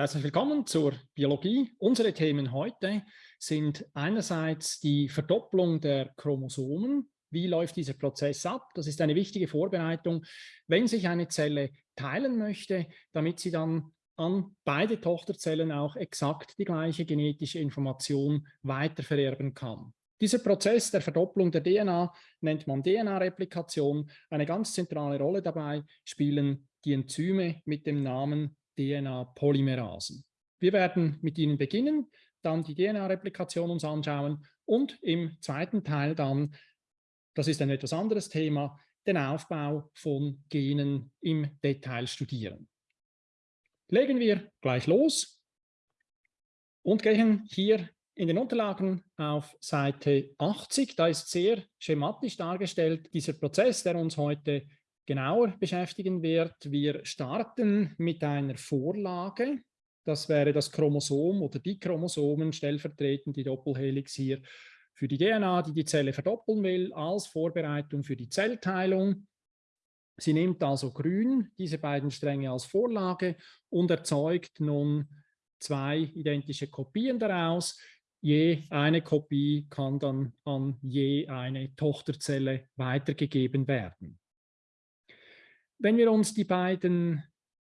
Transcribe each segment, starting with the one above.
Herzlich willkommen zur Biologie. Unsere Themen heute sind einerseits die Verdopplung der Chromosomen. Wie läuft dieser Prozess ab? Das ist eine wichtige Vorbereitung, wenn sich eine Zelle teilen möchte, damit sie dann an beide Tochterzellen auch exakt die gleiche genetische Information weitervererben kann. Dieser Prozess der Verdopplung der DNA nennt man DNA-Replikation. Eine ganz zentrale Rolle dabei spielen die Enzyme mit dem Namen DNA-Polymerasen. Wir werden mit ihnen beginnen, dann die DNA-Replikation uns anschauen und im zweiten Teil dann, das ist ein etwas anderes Thema, den Aufbau von Genen im Detail studieren. Legen wir gleich los und gehen hier in den Unterlagen auf Seite 80. Da ist sehr schematisch dargestellt dieser Prozess, der uns heute genauer beschäftigen wird. Wir starten mit einer Vorlage. Das wäre das Chromosom oder die Chromosomen, stellvertretend die Doppelhelix hier für die DNA, die die Zelle verdoppeln will, als Vorbereitung für die Zellteilung. Sie nimmt also grün diese beiden Stränge als Vorlage und erzeugt nun zwei identische Kopien daraus. Je eine Kopie kann dann an je eine Tochterzelle weitergegeben werden. Wenn wir uns die beiden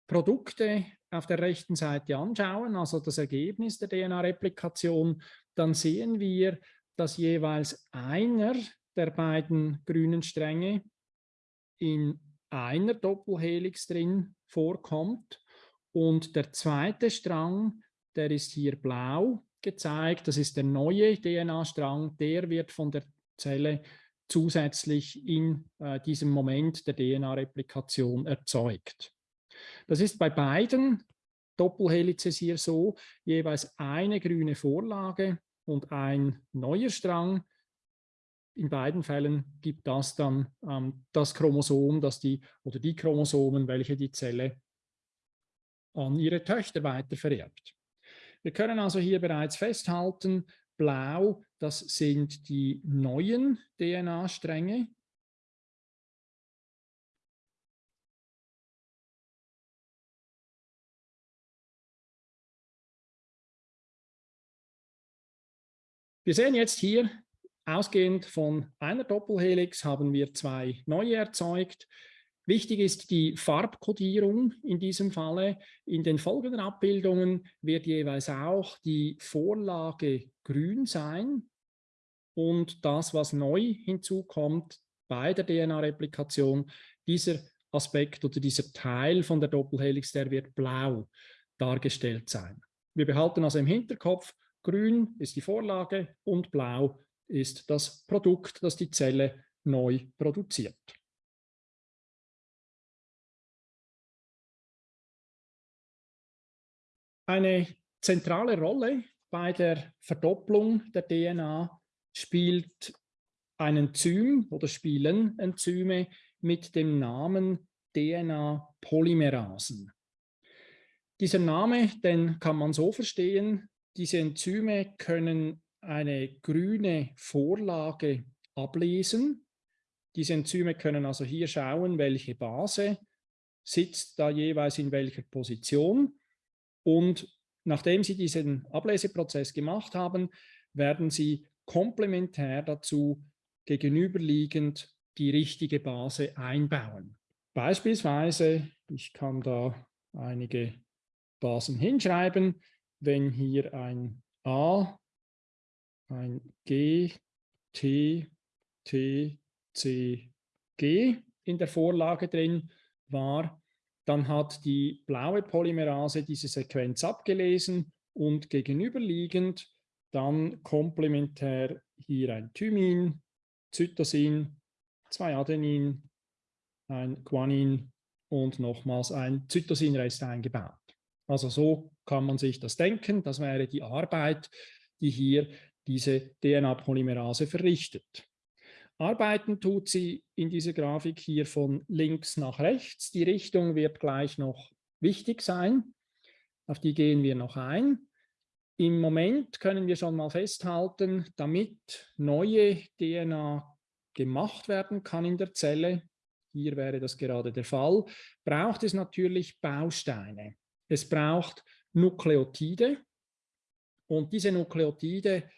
Produkte auf der rechten Seite anschauen, also das Ergebnis der DNA-Replikation, dann sehen wir, dass jeweils einer der beiden grünen Stränge in einer Doppelhelix drin vorkommt und der zweite Strang, der ist hier blau gezeigt, das ist der neue DNA-Strang, der wird von der Zelle zusätzlich in äh, diesem Moment der DNA-Replikation erzeugt. Das ist bei beiden Doppelhelices hier so, jeweils eine grüne Vorlage und ein neuer Strang. In beiden Fällen gibt das dann ähm, das Chromosom, das die, oder die Chromosomen, welche die Zelle an ihre Töchter weiter vererbt. Wir können also hier bereits festhalten, blau, das sind die neuen DNA-Stränge. Wir sehen jetzt hier, ausgehend von einer Doppelhelix haben wir zwei neue erzeugt. Wichtig ist die Farbkodierung in diesem Falle. In den folgenden Abbildungen wird jeweils auch die Vorlage grün sein und das, was neu hinzukommt bei der DNA-Replikation, dieser Aspekt oder dieser Teil von der Doppelhelix, der wird blau dargestellt sein. Wir behalten also im Hinterkopf, grün ist die Vorlage und blau ist das Produkt, das die Zelle neu produziert. Eine zentrale Rolle bei der Verdopplung der DNA spielt ein Enzym oder spielen Enzyme mit dem Namen DNA-Polymerasen. Dieser Name, den kann man so verstehen, diese Enzyme können eine grüne Vorlage ablesen. Diese Enzyme können also hier schauen, welche Base sitzt da jeweils in welcher Position und nachdem Sie diesen Ableseprozess gemacht haben, werden Sie komplementär dazu gegenüberliegend die richtige Base einbauen. Beispielsweise, ich kann da einige Basen hinschreiben, wenn hier ein A, ein G, T, T, C, G in der Vorlage drin war, dann hat die blaue Polymerase diese Sequenz abgelesen und gegenüberliegend dann komplementär hier ein Thymin, Zytosin, zwei Adenin, ein Guanin und nochmals ein Zytosinrest eingebaut. Also so kann man sich das denken. Das wäre die Arbeit, die hier diese DNA-Polymerase verrichtet. Arbeiten tut sie in dieser Grafik hier von links nach rechts. Die Richtung wird gleich noch wichtig sein. Auf die gehen wir noch ein. Im Moment können wir schon mal festhalten, damit neue DNA gemacht werden kann in der Zelle, hier wäre das gerade der Fall, braucht es natürlich Bausteine. Es braucht Nukleotide. Und diese Nukleotide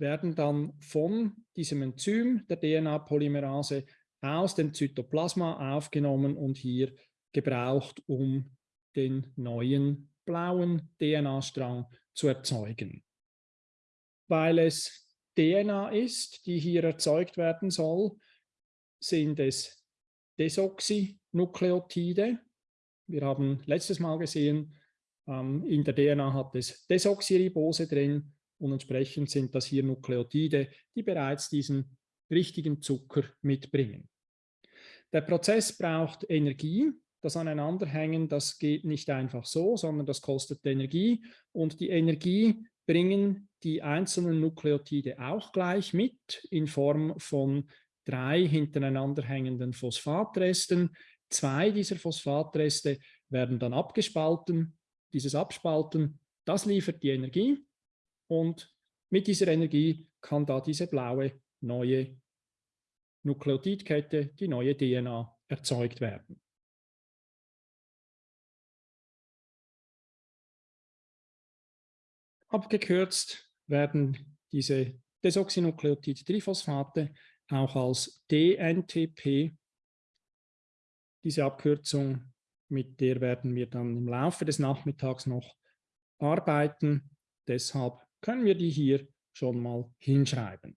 werden dann von diesem Enzym der DNA-Polymerase aus dem Zytoplasma aufgenommen und hier gebraucht, um den neuen blauen DNA-Strang zu erzeugen. Weil es DNA ist, die hier erzeugt werden soll, sind es Desoxynukleotide. Wir haben letztes Mal gesehen, ähm, in der DNA hat es Desoxyribose drin und entsprechend sind das hier Nukleotide, die bereits diesen richtigen Zucker mitbringen. Der Prozess braucht Energie. Das Aneinanderhängen, das geht nicht einfach so, sondern das kostet Energie. Und die Energie bringen die einzelnen Nukleotide auch gleich mit in Form von drei hintereinander hängenden Phosphatresten. Zwei dieser Phosphatreste werden dann abgespalten. Dieses Abspalten, das liefert die Energie und mit dieser Energie kann da diese blaue neue Nukleotidkette, die neue DNA, erzeugt werden. Abgekürzt werden diese Desoxynukleotid-Triphosphate auch als DNTP. Diese Abkürzung, mit der werden wir dann im Laufe des Nachmittags noch arbeiten. Deshalb können wir die hier schon mal hinschreiben.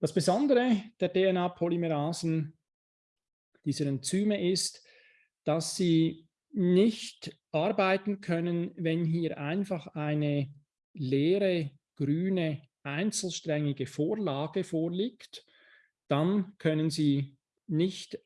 Das Besondere der DNA-Polymerasen, dieser Enzyme ist, dass sie nicht arbeiten können, wenn hier einfach eine leere grüne einzelsträngige Vorlage vorliegt, dann können Sie nicht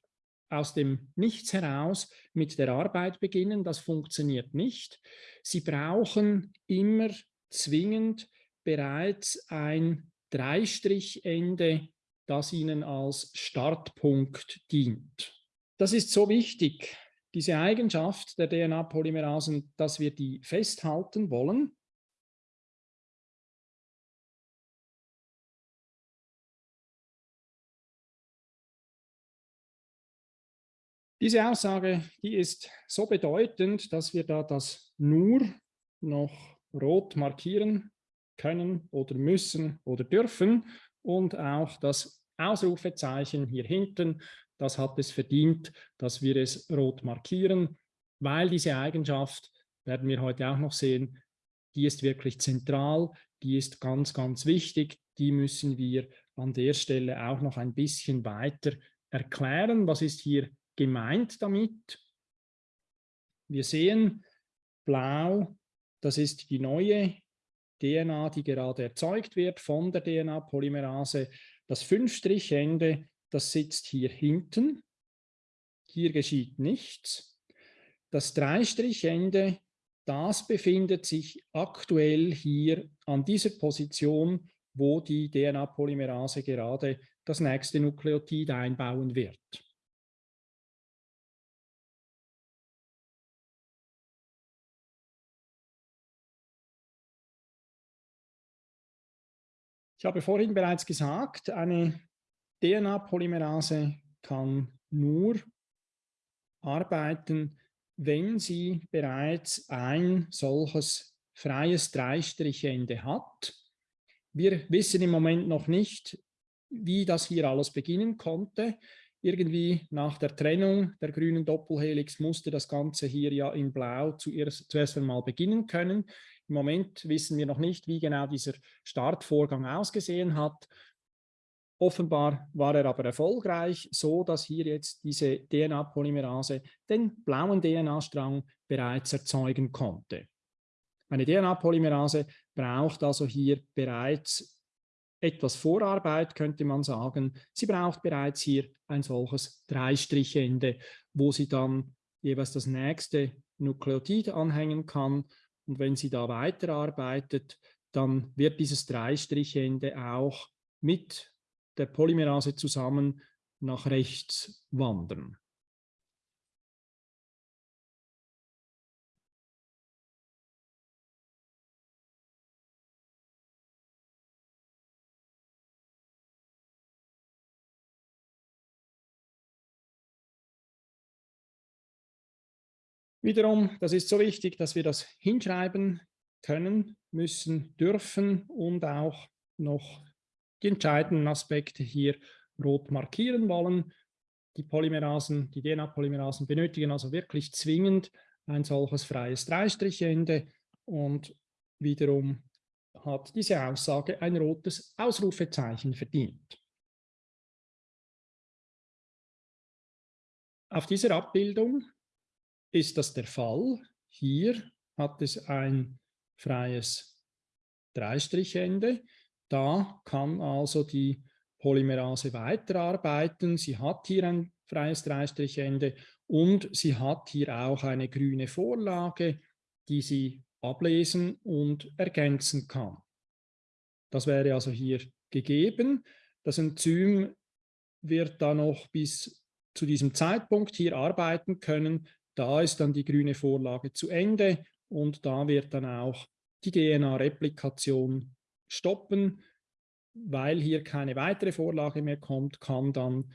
aus dem Nichts heraus mit der Arbeit beginnen. Das funktioniert nicht. Sie brauchen immer zwingend bereits ein Dreistrichende, das Ihnen als Startpunkt dient. Das ist so wichtig, diese Eigenschaft der DNA-Polymerasen, dass wir die festhalten wollen. Diese Aussage, die ist so bedeutend, dass wir da das nur noch rot markieren können oder müssen oder dürfen und auch das Ausrufezeichen hier hinten, das hat es verdient, dass wir es rot markieren, weil diese Eigenschaft, werden wir heute auch noch sehen, die ist wirklich zentral, die ist ganz, ganz wichtig, die müssen wir an der Stelle auch noch ein bisschen weiter erklären. Was ist hier gemeint damit? Wir sehen blau, das ist die neue DNA, die gerade erzeugt wird von der DNA-Polymerase. Das Fünfstrichende, das sitzt hier hinten. Hier geschieht nichts. Das Dreistrichende, das befindet sich aktuell hier an dieser Position, wo die DNA-Polymerase gerade das nächste Nukleotid einbauen wird. Ich habe vorhin bereits gesagt, eine DNA-Polymerase kann nur arbeiten, wenn sie bereits ein solches freies Dreistrichende hat. Wir wissen im Moment noch nicht, wie das hier alles beginnen konnte. Irgendwie nach der Trennung der grünen Doppelhelix musste das Ganze hier ja in Blau zuerst, zuerst einmal beginnen können. Im Moment wissen wir noch nicht, wie genau dieser Startvorgang ausgesehen hat. Offenbar war er aber erfolgreich, so dass hier jetzt diese DNA-Polymerase den blauen DNA-Strang bereits erzeugen konnte. Eine DNA-Polymerase braucht also hier bereits etwas Vorarbeit, könnte man sagen. Sie braucht bereits hier ein solches Dreistrichende, wo sie dann jeweils das nächste Nukleotid anhängen kann und wenn sie da weiterarbeitet, dann wird dieses Dreistrichende auch mit der Polymerase zusammen nach rechts wandern. Wiederum, das ist so wichtig, dass wir das hinschreiben können, müssen, dürfen und auch noch die entscheidenden Aspekte hier rot markieren wollen. Die Polymerasen, die DNA-Polymerasen benötigen also wirklich zwingend ein solches freies Dreistrichende und wiederum hat diese Aussage ein rotes Ausrufezeichen verdient. Auf dieser Abbildung ist das der Fall. Hier hat es ein freies Dreistrichende. Da kann also die Polymerase weiterarbeiten. Sie hat hier ein freies Dreistrichende und sie hat hier auch eine grüne Vorlage, die sie ablesen und ergänzen kann. Das wäre also hier gegeben. Das Enzym wird da noch bis zu diesem Zeitpunkt hier arbeiten können. Da ist dann die grüne Vorlage zu Ende und da wird dann auch die DNA-Replikation stoppen. Weil hier keine weitere Vorlage mehr kommt, kann dann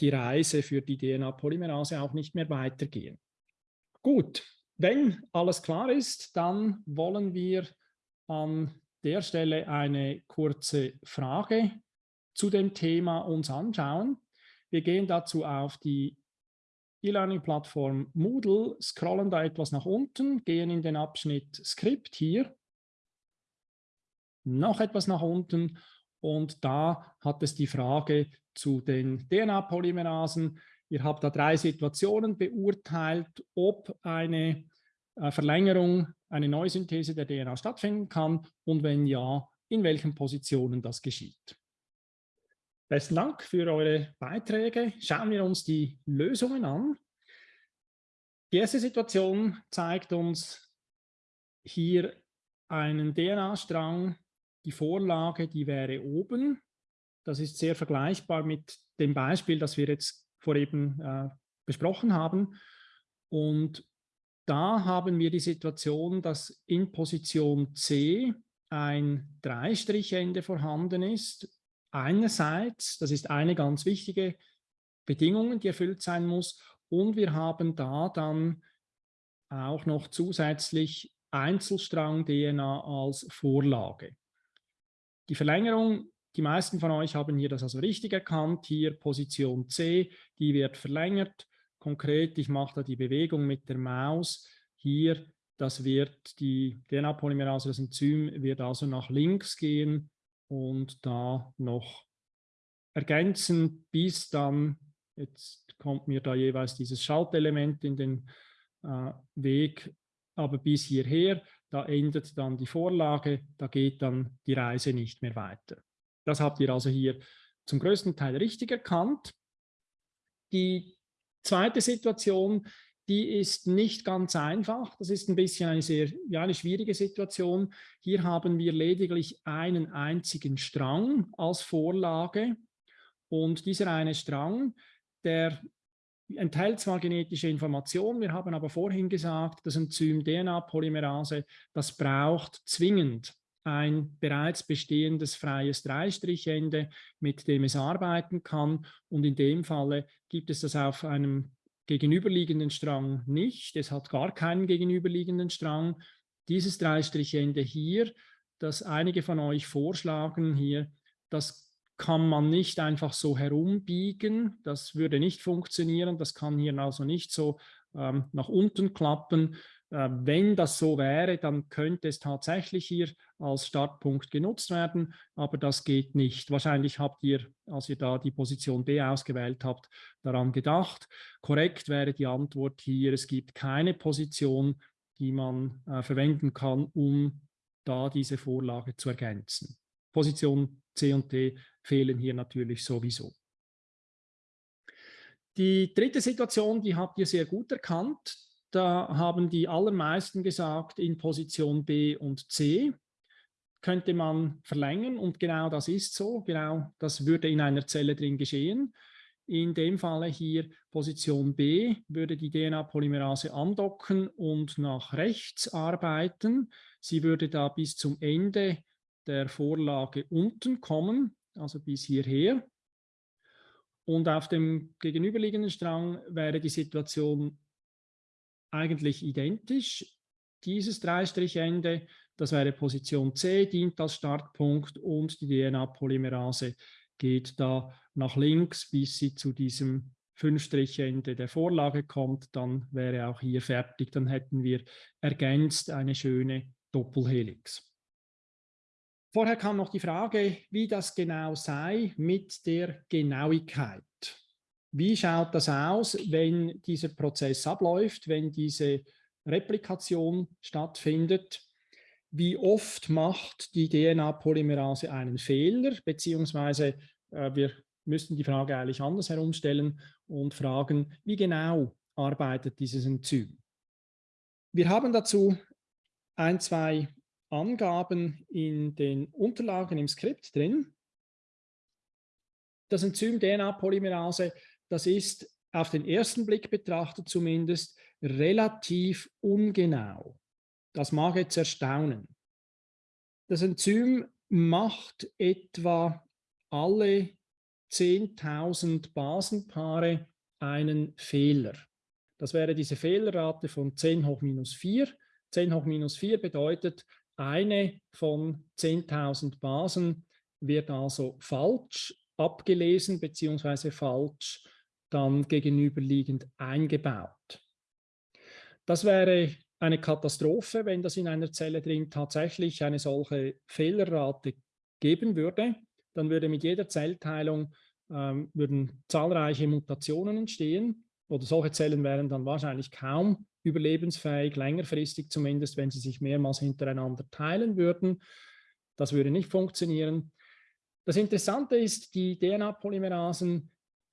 die Reise für die DNA-Polymerase auch nicht mehr weitergehen. Gut, wenn alles klar ist, dann wollen wir an der Stelle eine kurze Frage zu dem Thema uns anschauen. Wir gehen dazu auf die E-Learning-Plattform Moodle, scrollen da etwas nach unten, gehen in den Abschnitt Skript hier, noch etwas nach unten und da hat es die Frage zu den DNA-Polymerasen. Ihr habt da drei Situationen beurteilt, ob eine äh, Verlängerung, eine Neusynthese der DNA stattfinden kann und wenn ja, in welchen Positionen das geschieht. Besten Dank für eure Beiträge. Schauen wir uns die Lösungen an. Die erste Situation zeigt uns hier einen DNA-Strang. Die Vorlage, die wäre oben. Das ist sehr vergleichbar mit dem Beispiel, das wir jetzt vor eben äh, besprochen haben. Und da haben wir die Situation, dass in Position C ein Dreistrichende vorhanden ist einerseits, das ist eine ganz wichtige Bedingung, die erfüllt sein muss, und wir haben da dann auch noch zusätzlich Einzelstrang-DNA als Vorlage. Die Verlängerung, die meisten von euch haben hier das also richtig erkannt, hier Position C, die wird verlängert. Konkret, ich mache da die Bewegung mit der Maus. Hier, das wird die DNA-Polymerase, das Enzym wird also nach links gehen und da noch ergänzen, bis dann, jetzt kommt mir da jeweils dieses Schaltelement in den äh, Weg, aber bis hierher, da endet dann die Vorlage, da geht dann die Reise nicht mehr weiter. Das habt ihr also hier zum größten Teil richtig erkannt. Die zweite Situation die ist nicht ganz einfach. Das ist ein bisschen eine sehr ja, eine schwierige Situation. Hier haben wir lediglich einen einzigen Strang als Vorlage und dieser eine Strang, der enthält zwar genetische Informationen, wir haben aber vorhin gesagt, das Enzym DNA-Polymerase, das braucht zwingend ein bereits bestehendes freies Dreistrichende, mit dem es arbeiten kann. Und in dem Falle gibt es das auf einem gegenüberliegenden Strang nicht. Es hat gar keinen gegenüberliegenden Strang. Dieses Dreistrichende hier, das einige von euch vorschlagen hier, das kann man nicht einfach so herumbiegen. Das würde nicht funktionieren. Das kann hier also nicht so ähm, nach unten klappen, wenn das so wäre, dann könnte es tatsächlich hier als Startpunkt genutzt werden, aber das geht nicht. Wahrscheinlich habt ihr, als ihr da die Position B ausgewählt habt, daran gedacht. Korrekt wäre die Antwort hier, es gibt keine Position, die man äh, verwenden kann, um da diese Vorlage zu ergänzen. Position C und D fehlen hier natürlich sowieso. Die dritte Situation, die habt ihr sehr gut erkannt. Da haben die allermeisten gesagt, in Position B und C könnte man verlängern und genau das ist so, genau das würde in einer Zelle drin geschehen. In dem Falle hier Position B würde die DNA-Polymerase andocken und nach rechts arbeiten. Sie würde da bis zum Ende der Vorlage unten kommen, also bis hierher. Und auf dem gegenüberliegenden Strang wäre die Situation eigentlich identisch. Dieses Dreistrichende, das wäre Position C, dient als Startpunkt und die DNA-Polymerase geht da nach links, bis sie zu diesem Fünfstrichende der Vorlage kommt, dann wäre auch hier fertig. Dann hätten wir ergänzt eine schöne Doppelhelix. Vorher kam noch die Frage, wie das genau sei mit der Genauigkeit. Wie schaut das aus, wenn dieser Prozess abläuft, wenn diese Replikation stattfindet? Wie oft macht die DNA-Polymerase einen Fehler, beziehungsweise äh, wir müssten die Frage eigentlich anders herumstellen und fragen, wie genau arbeitet dieses Enzym? Wir haben dazu ein, zwei Angaben in den Unterlagen im Skript drin. Das Enzym DNA-Polymerase, das ist auf den ersten Blick betrachtet zumindest relativ ungenau. Das mag jetzt erstaunen. Das Enzym macht etwa alle 10.000 Basenpaare einen Fehler. Das wäre diese Fehlerrate von 10 hoch minus 4. 10 hoch minus 4 bedeutet, eine von 10.000 Basen wird also falsch abgelesen bzw. falsch dann gegenüberliegend eingebaut. Das wäre eine Katastrophe, wenn das in einer Zelle drin tatsächlich eine solche Fehlerrate geben würde dann würde mit jeder Zellteilung ähm, würden zahlreiche Mutationen entstehen oder solche Zellen wären dann wahrscheinlich kaum überlebensfähig, längerfristig zumindest, wenn sie sich mehrmals hintereinander teilen würden. Das würde nicht funktionieren. Das Interessante ist, die DNA-Polymerasen,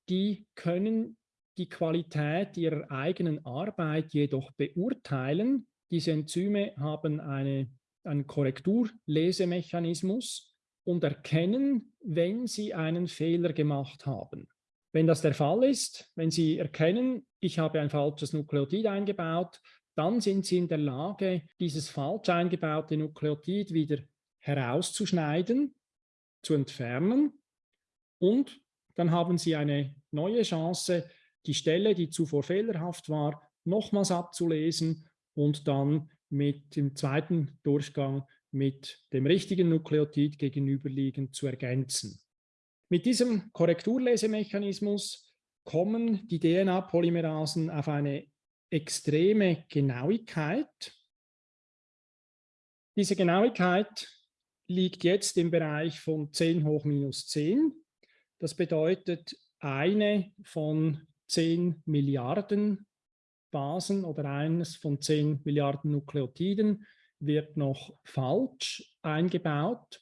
die können die Qualität ihrer eigenen Arbeit jedoch beurteilen. Diese Enzyme haben eine, einen Korrekturlesemechanismus, und erkennen, wenn Sie einen Fehler gemacht haben. Wenn das der Fall ist, wenn Sie erkennen, ich habe ein falsches Nukleotid eingebaut, dann sind Sie in der Lage, dieses falsch eingebaute Nukleotid wieder herauszuschneiden, zu entfernen und dann haben Sie eine neue Chance, die Stelle, die zuvor fehlerhaft war, nochmals abzulesen und dann mit dem zweiten Durchgang mit dem richtigen Nukleotid gegenüberliegend zu ergänzen. Mit diesem Korrekturlesemechanismus kommen die DNA-Polymerasen auf eine extreme Genauigkeit. Diese Genauigkeit liegt jetzt im Bereich von 10 hoch minus 10. Das bedeutet, eine von 10 Milliarden Basen oder eines von 10 Milliarden Nukleotiden wird noch falsch eingebaut.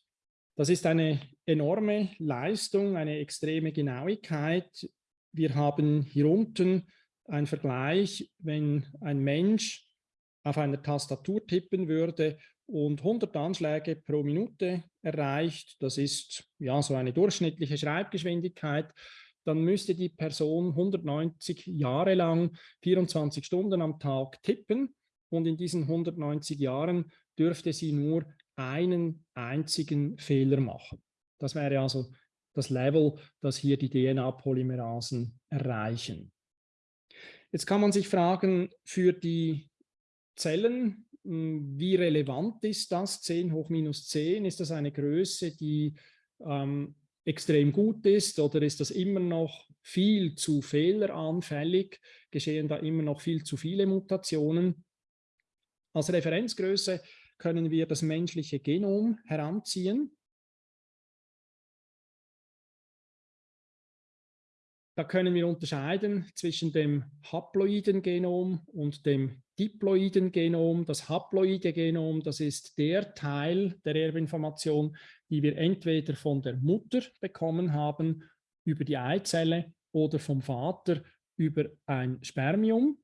Das ist eine enorme Leistung, eine extreme Genauigkeit. Wir haben hier unten einen Vergleich, wenn ein Mensch auf einer Tastatur tippen würde und 100 Anschläge pro Minute erreicht, das ist ja so eine durchschnittliche Schreibgeschwindigkeit, dann müsste die Person 190 Jahre lang 24 Stunden am Tag tippen und in diesen 190 Jahren dürfte sie nur einen einzigen Fehler machen. Das wäre also das Level, das hier die DNA-Polymerasen erreichen. Jetzt kann man sich fragen, für die Zellen, wie relevant ist das? 10 hoch minus 10, ist das eine Größe, die ähm, extrem gut ist oder ist das immer noch viel zu fehleranfällig? Geschehen da immer noch viel zu viele Mutationen? Als Referenzgröße können wir das menschliche Genom heranziehen. Da können wir unterscheiden zwischen dem haploiden Genom und dem diploiden Genom. Das haploide Genom, das ist der Teil der Erbinformation, die wir entweder von der Mutter bekommen haben über die Eizelle oder vom Vater über ein Spermium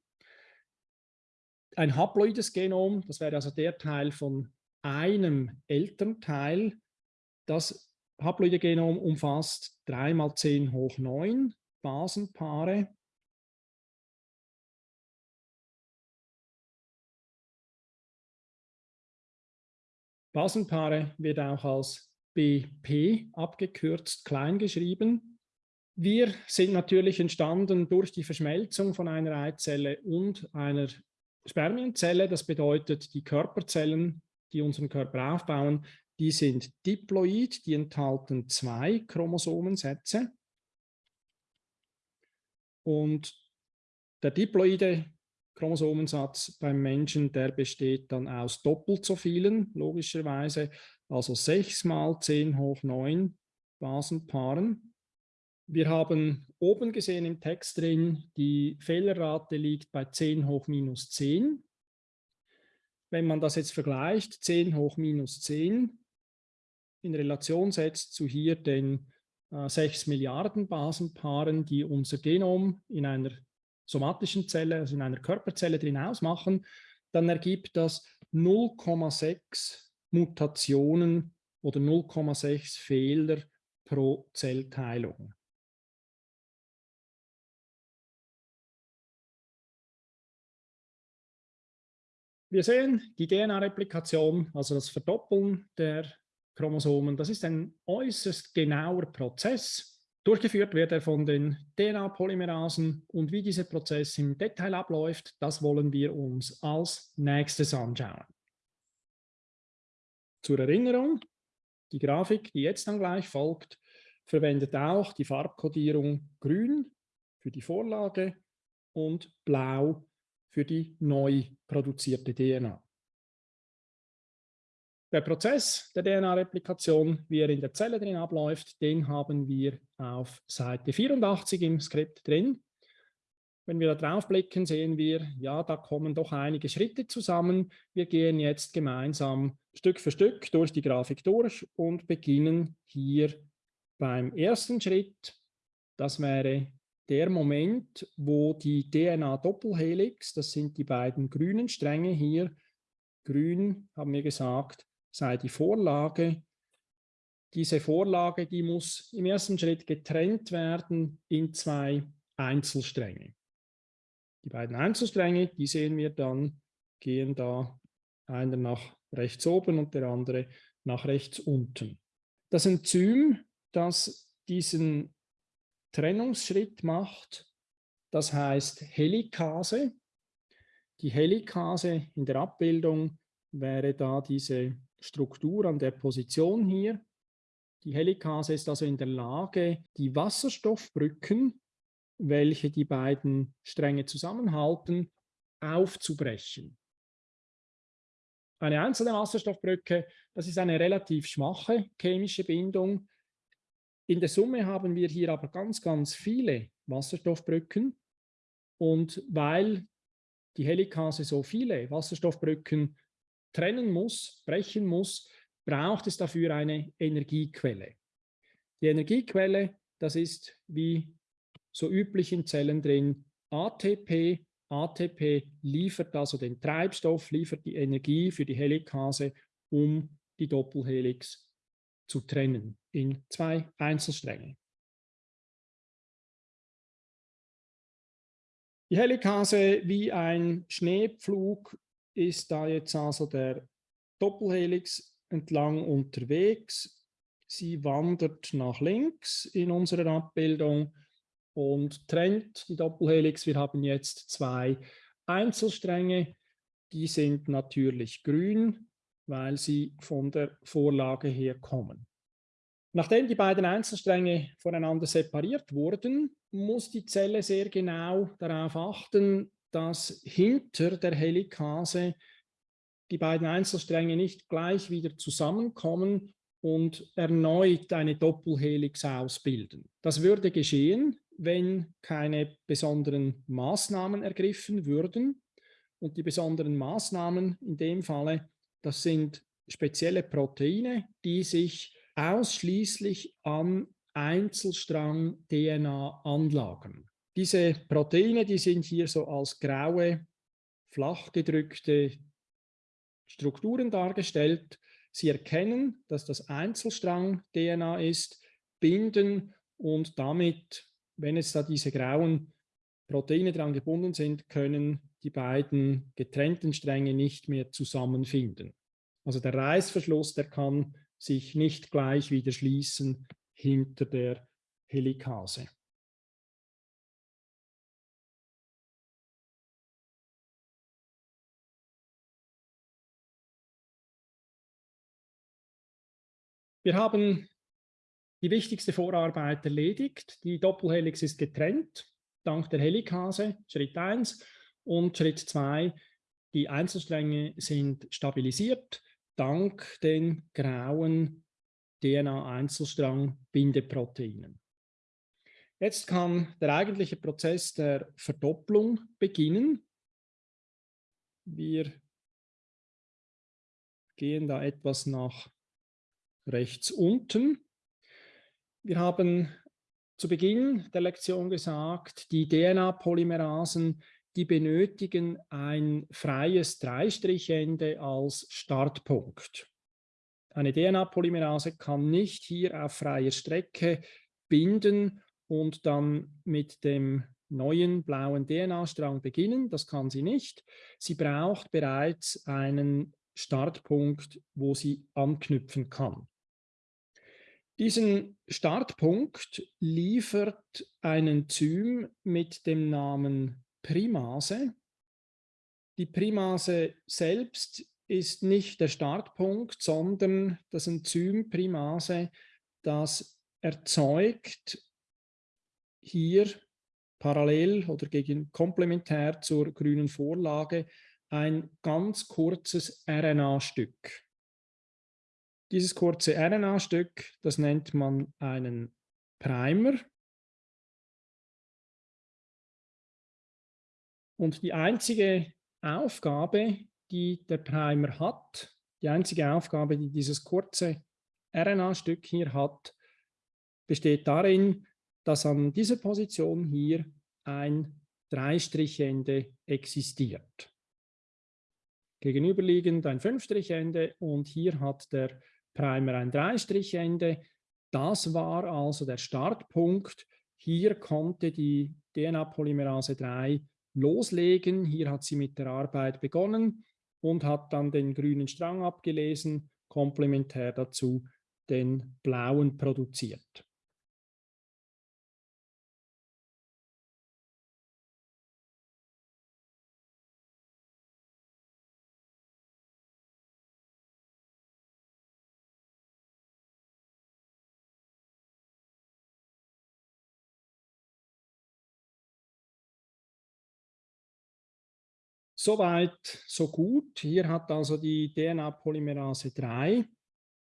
ein haploides Genom, das wäre also der Teil von einem Elternteil. Das haploide Genom umfasst 3 mal 10 hoch 9 Basenpaare. Basenpaare wird auch als BP abgekürzt klein geschrieben. Wir sind natürlich entstanden durch die Verschmelzung von einer Eizelle und einer Spermienzelle, das bedeutet die Körperzellen, die unseren Körper aufbauen, die sind diploid, die enthalten zwei Chromosomensätze. Und der diploide Chromosomensatz beim Menschen, der besteht dann aus doppelt so vielen, logischerweise, also 6 mal 10 hoch 9 Basenpaaren. Wir haben oben gesehen im Text drin, die Fehlerrate liegt bei 10 hoch minus 10. Wenn man das jetzt vergleicht, 10 hoch minus 10, in Relation setzt zu hier den 6 Milliarden Basenpaaren, die unser Genom in einer somatischen Zelle, also in einer Körperzelle drin ausmachen, dann ergibt das 0,6 Mutationen oder 0,6 Fehler pro Zellteilung. Wir sehen die DNA-Replikation, also das Verdoppeln der Chromosomen. Das ist ein äußerst genauer Prozess. Durchgeführt wird er von den DNA-Polymerasen und wie dieser Prozess im Detail abläuft, das wollen wir uns als nächstes anschauen. Zur Erinnerung, die Grafik, die jetzt dann gleich folgt, verwendet auch die Farbkodierung grün für die Vorlage und blau für die neu produzierte DNA. Der Prozess der DNA-Replikation, wie er in der Zelle drin abläuft, den haben wir auf Seite 84 im Skript drin. Wenn wir da drauf blicken, sehen wir, ja, da kommen doch einige Schritte zusammen. Wir gehen jetzt gemeinsam Stück für Stück durch die Grafik durch und beginnen hier beim ersten Schritt. Das wäre der Moment, wo die DNA-Doppelhelix, das sind die beiden grünen Stränge hier, grün haben wir gesagt, sei die Vorlage. Diese Vorlage, die muss im ersten Schritt getrennt werden in zwei Einzelstränge. Die beiden Einzelstränge, die sehen wir dann, gehen da einer nach rechts oben und der andere nach rechts unten. Das Enzym, das diesen Trennungsschritt macht, das heißt Helikase. Die Helikase in der Abbildung wäre da diese Struktur an der Position hier. Die Helikase ist also in der Lage, die Wasserstoffbrücken, welche die beiden Stränge zusammenhalten, aufzubrechen. Eine einzelne Wasserstoffbrücke, das ist eine relativ schwache chemische Bindung. In der Summe haben wir hier aber ganz, ganz viele Wasserstoffbrücken. Und weil die Helikase so viele Wasserstoffbrücken trennen muss, brechen muss, braucht es dafür eine Energiequelle. Die Energiequelle, das ist wie so üblich in Zellen drin ATP. ATP liefert also den Treibstoff, liefert die Energie für die Helikase, um die Doppelhelix zu trennen in zwei Einzelstränge. Die Helikase wie ein Schneepflug ist da jetzt also der Doppelhelix entlang unterwegs. Sie wandert nach links in unserer Abbildung und trennt die Doppelhelix. Wir haben jetzt zwei Einzelstränge. Die sind natürlich grün, weil sie von der Vorlage her kommen. Nachdem die beiden Einzelstränge voneinander separiert wurden, muss die Zelle sehr genau darauf achten, dass hinter der Helikase die beiden Einzelstränge nicht gleich wieder zusammenkommen und erneut eine Doppelhelix ausbilden. Das würde geschehen, wenn keine besonderen Maßnahmen ergriffen würden. Und die besonderen Maßnahmen in dem Falle, das sind spezielle Proteine, die sich ausschließlich an Einzelstrang-DNA anlagern. Diese Proteine, die sind hier so als graue, flach gedrückte Strukturen dargestellt. Sie erkennen, dass das Einzelstrang-DNA ist, binden und damit, wenn es da diese grauen Proteine dran gebunden sind, können die beiden getrennten Stränge nicht mehr zusammenfinden. Also der Reißverschluss, der kann sich nicht gleich wieder schließen hinter der Helikase. Wir haben die wichtigste Vorarbeit erledigt. Die Doppelhelix ist getrennt, dank der Helikase, Schritt 1. Und Schritt 2, die Einzelstränge sind stabilisiert, dank den grauen DNA-Einzelstrang-Bindeproteinen. Jetzt kann der eigentliche Prozess der Verdopplung beginnen. Wir gehen da etwas nach rechts unten. Wir haben zu Beginn der Lektion gesagt, die DNA-Polymerasen, die benötigen ein freies Dreistrichende als Startpunkt. Eine DNA-Polymerase kann nicht hier auf freier Strecke binden und dann mit dem neuen blauen DNA-Strang beginnen. Das kann sie nicht. Sie braucht bereits einen Startpunkt, wo sie anknüpfen kann. Diesen Startpunkt liefert ein Enzym mit dem Namen Primase. Die Primase selbst ist nicht der Startpunkt, sondern das Enzym Primase, das erzeugt hier parallel oder gegen komplementär zur grünen Vorlage ein ganz kurzes RNA-Stück. Dieses kurze RNA-Stück, das nennt man einen Primer. Und die einzige Aufgabe, die der Primer hat, die einzige Aufgabe, die dieses kurze RNA-Stück hier hat, besteht darin, dass an dieser Position hier ein Dreistrichende existiert. Gegenüberliegend ein Fünfstrichende und hier hat der Primer ein Dreistrichende. Das war also der Startpunkt. Hier konnte die DNA-Polymerase 3 loslegen. Hier hat sie mit der Arbeit begonnen und hat dann den grünen Strang abgelesen, komplementär dazu den blauen produziert. Soweit, so gut. Hier hat also die DNA-Polymerase 3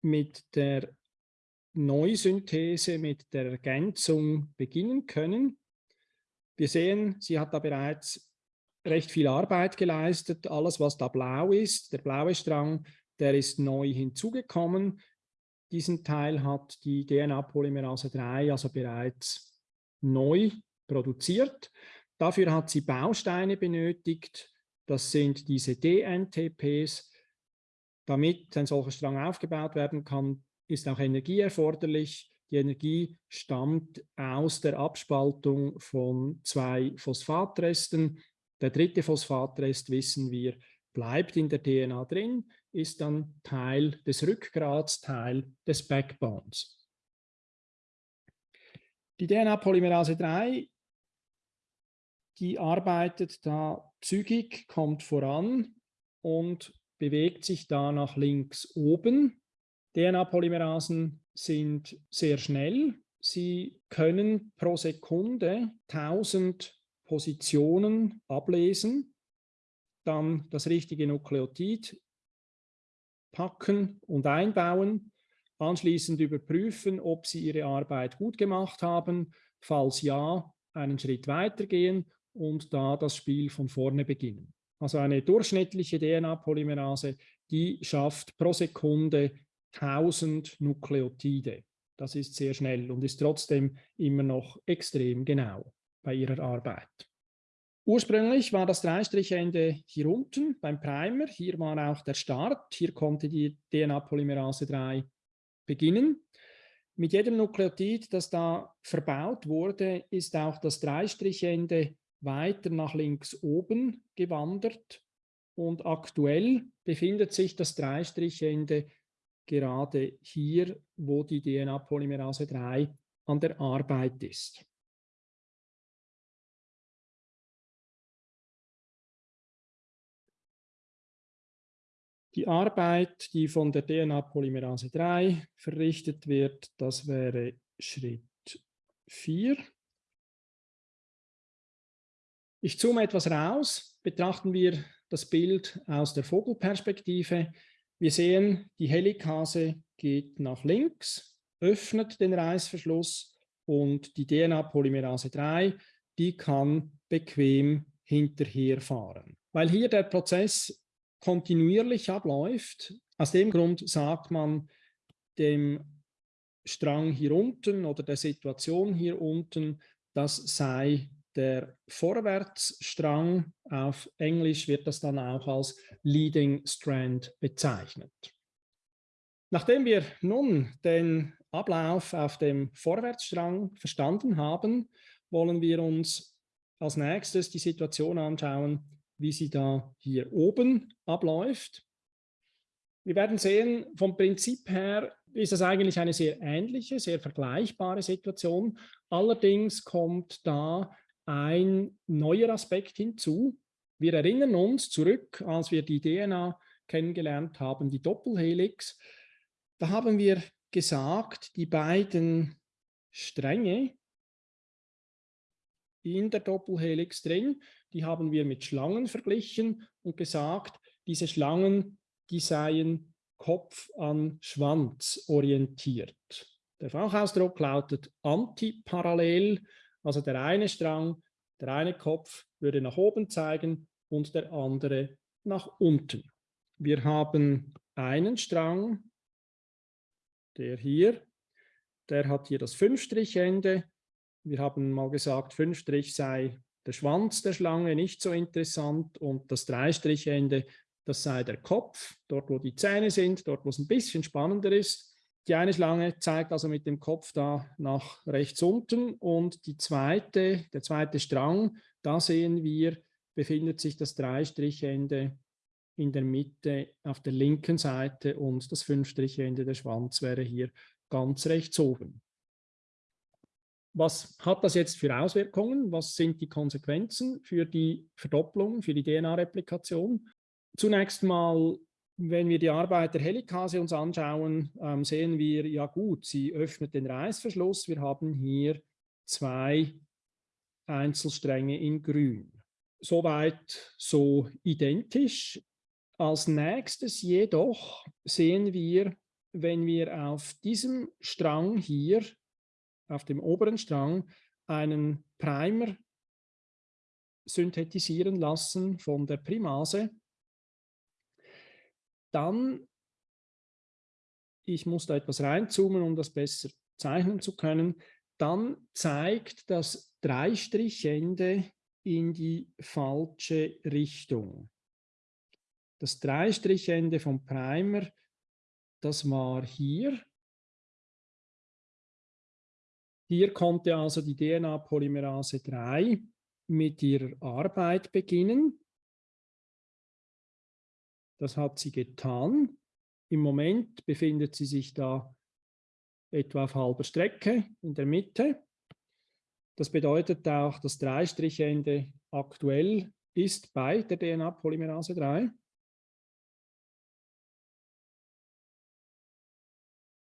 mit der Neusynthese, mit der Ergänzung beginnen können. Wir sehen, sie hat da bereits recht viel Arbeit geleistet. Alles, was da blau ist, der blaue Strang, der ist neu hinzugekommen. Diesen Teil hat die DNA-Polymerase 3 also bereits neu produziert. Dafür hat sie Bausteine benötigt, das sind diese DNTPs. Damit ein solcher Strang aufgebaut werden kann, ist auch Energie erforderlich. Die Energie stammt aus der Abspaltung von zwei Phosphatresten. Der dritte Phosphatrest, wissen wir, bleibt in der DNA drin, ist dann Teil des Rückgrats, Teil des Backbones. Die DNA-Polymerase 3 die arbeitet da zügig, kommt voran und bewegt sich da nach links oben. DNA-Polymerasen sind sehr schnell. Sie können pro Sekunde 1000 Positionen ablesen, dann das richtige Nukleotid packen und einbauen, anschließend überprüfen, ob sie ihre Arbeit gut gemacht haben, falls ja, einen Schritt weitergehen und da das Spiel von vorne beginnen. Also eine durchschnittliche DNA-Polymerase, die schafft pro Sekunde 1000 Nukleotide. Das ist sehr schnell und ist trotzdem immer noch extrem genau bei ihrer Arbeit. Ursprünglich war das Dreistrichende hier unten beim Primer. Hier war auch der Start. Hier konnte die DNA-Polymerase 3 beginnen. Mit jedem Nukleotid, das da verbaut wurde, ist auch das Dreistrichende weiter nach links oben gewandert und aktuell befindet sich das Dreistrichende gerade hier, wo die DNA-Polymerase 3 an der Arbeit ist. Die Arbeit, die von der DNA-Polymerase 3 verrichtet wird, das wäre Schritt 4. Ich zoome etwas raus, betrachten wir das Bild aus der Vogelperspektive. Wir sehen, die Helikase geht nach links, öffnet den Reißverschluss und die DNA-Polymerase 3, die kann bequem hinterherfahren. Weil hier der Prozess kontinuierlich abläuft, aus dem Grund sagt man dem Strang hier unten oder der Situation hier unten, das sei der Vorwärtsstrang. Auf Englisch wird das dann auch als Leading Strand bezeichnet. Nachdem wir nun den Ablauf auf dem Vorwärtsstrang verstanden haben, wollen wir uns als nächstes die Situation anschauen, wie sie da hier oben abläuft. Wir werden sehen, vom Prinzip her ist das eigentlich eine sehr ähnliche, sehr vergleichbare Situation. Allerdings kommt da ein neuer Aspekt hinzu. Wir erinnern uns zurück, als wir die DNA kennengelernt haben, die Doppelhelix. Da haben wir gesagt, die beiden Stränge in der Doppelhelix drin, die haben wir mit Schlangen verglichen und gesagt, diese Schlangen, die seien Kopf an Schwanz orientiert. Der Fachausdruck lautet antiparallel, also der eine Strang, der eine Kopf würde nach oben zeigen und der andere nach unten. Wir haben einen Strang, der hier, der hat hier das Fünfstrichende. Wir haben mal gesagt, Fünfstrich sei der Schwanz der Schlange, nicht so interessant. Und das Dreistrichende, das sei der Kopf, dort wo die Zähne sind, dort wo es ein bisschen spannender ist. Die eine Schlange zeigt also mit dem Kopf da nach rechts unten und die zweite, der zweite Strang, da sehen wir, befindet sich das Dreistrichende in der Mitte auf der linken Seite und das Fünfstrichende, der Schwanz, wäre hier ganz rechts oben. Was hat das jetzt für Auswirkungen? Was sind die Konsequenzen für die Verdopplung, für die DNA-Replikation? Zunächst mal wenn wir die Arbeit der Helikase uns anschauen, ähm, sehen wir, ja gut, sie öffnet den Reißverschluss. Wir haben hier zwei Einzelstränge in grün. Soweit so identisch. Als nächstes jedoch sehen wir, wenn wir auf diesem Strang hier, auf dem oberen Strang, einen Primer synthetisieren lassen von der Primase, dann, ich muss da etwas reinzoomen, um das besser zeichnen zu können, dann zeigt das Dreistrichende in die falsche Richtung. Das Dreistrichende vom Primer, das war hier. Hier konnte also die DNA-Polymerase 3 mit ihrer Arbeit beginnen. Das hat sie getan. Im Moment befindet sie sich da etwa auf halber Strecke in der Mitte. Das bedeutet auch, das Dreistrichende aktuell ist bei der DNA-Polymerase 3.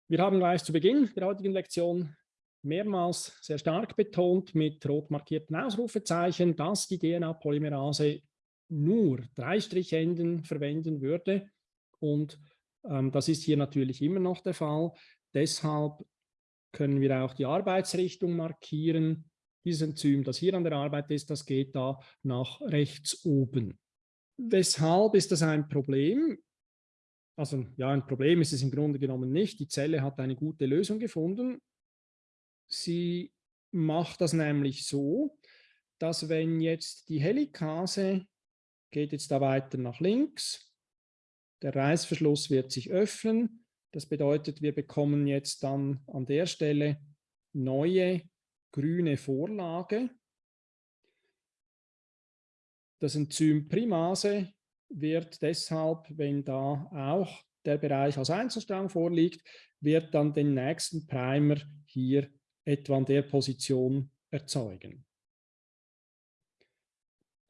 Wir haben gleich zu Beginn der heutigen Lektion mehrmals sehr stark betont mit rot markierten Ausrufezeichen, dass die DNA-Polymerase nur drei Strichenden verwenden würde. Und ähm, das ist hier natürlich immer noch der Fall. Deshalb können wir auch die Arbeitsrichtung markieren. Dieses Enzym, das hier an der Arbeit ist, das geht da nach rechts oben. Weshalb ist das ein Problem? Also ja, ein Problem ist es im Grunde genommen nicht. Die Zelle hat eine gute Lösung gefunden. Sie macht das nämlich so, dass wenn jetzt die Helikase geht jetzt da weiter nach links. Der Reißverschluss wird sich öffnen. Das bedeutet, wir bekommen jetzt dann an der Stelle neue grüne Vorlage. Das Enzym Primase wird deshalb, wenn da auch der Bereich als Einzelstrang vorliegt, wird dann den nächsten Primer hier etwa an der Position erzeugen.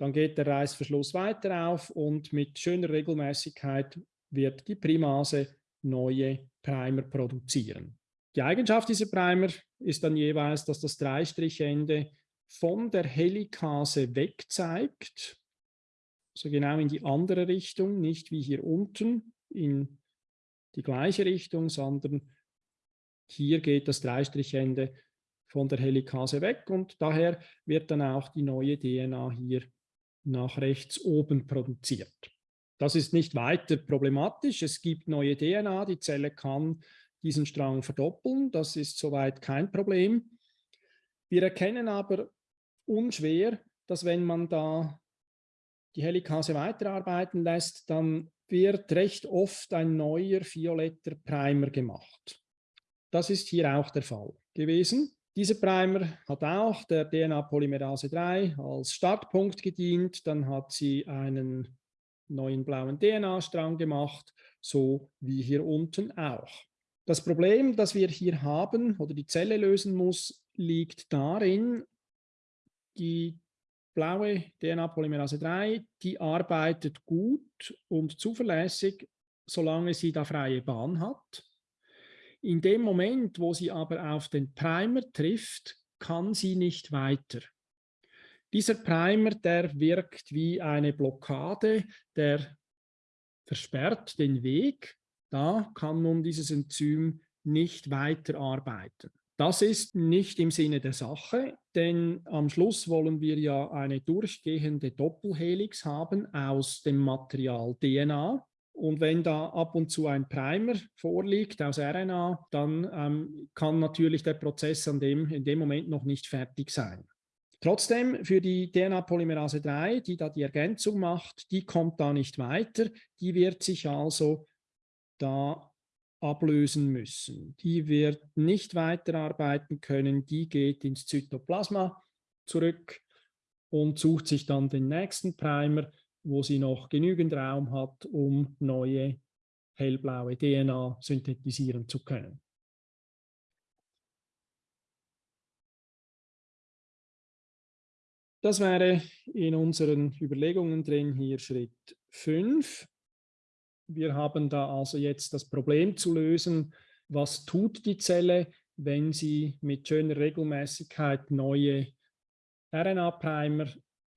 Dann geht der Reißverschluss weiter auf und mit schöner Regelmäßigkeit wird die Primase neue Primer produzieren. Die Eigenschaft dieser Primer ist dann jeweils, dass das Dreistrichende von der Helikase weg zeigt, so genau in die andere Richtung, nicht wie hier unten in die gleiche Richtung, sondern hier geht das Dreistrichende von der Helikase weg und daher wird dann auch die neue DNA hier nach rechts oben produziert. Das ist nicht weiter problematisch. Es gibt neue DNA, die Zelle kann diesen Strang verdoppeln. Das ist soweit kein Problem. Wir erkennen aber unschwer, dass wenn man da die Helikase weiterarbeiten lässt, dann wird recht oft ein neuer violetter Primer gemacht. Das ist hier auch der Fall gewesen. Dieser Primer hat auch der DNA-Polymerase 3 als Startpunkt gedient. Dann hat sie einen neuen blauen DNA-Strang gemacht, so wie hier unten auch. Das Problem, das wir hier haben oder die Zelle lösen muss, liegt darin, die blaue DNA-Polymerase 3, die arbeitet gut und zuverlässig, solange sie da freie Bahn hat. In dem Moment, wo sie aber auf den Primer trifft, kann sie nicht weiter. Dieser Primer, der wirkt wie eine Blockade, der versperrt den Weg. Da kann nun dieses Enzym nicht weiterarbeiten. Das ist nicht im Sinne der Sache, denn am Schluss wollen wir ja eine durchgehende Doppelhelix haben aus dem Material DNA. Und wenn da ab und zu ein Primer vorliegt aus RNA, dann ähm, kann natürlich der Prozess an dem, in dem Moment noch nicht fertig sein. Trotzdem, für die DNA-Polymerase 3, die da die Ergänzung macht, die kommt da nicht weiter. Die wird sich also da ablösen müssen. Die wird nicht weiterarbeiten können. Die geht ins Zytoplasma zurück und sucht sich dann den nächsten Primer, wo sie noch genügend Raum hat, um neue hellblaue DNA synthetisieren zu können. Das wäre in unseren Überlegungen drin hier Schritt 5. Wir haben da also jetzt das Problem zu lösen, was tut die Zelle, wenn sie mit schöner Regelmäßigkeit neue RNA-Primer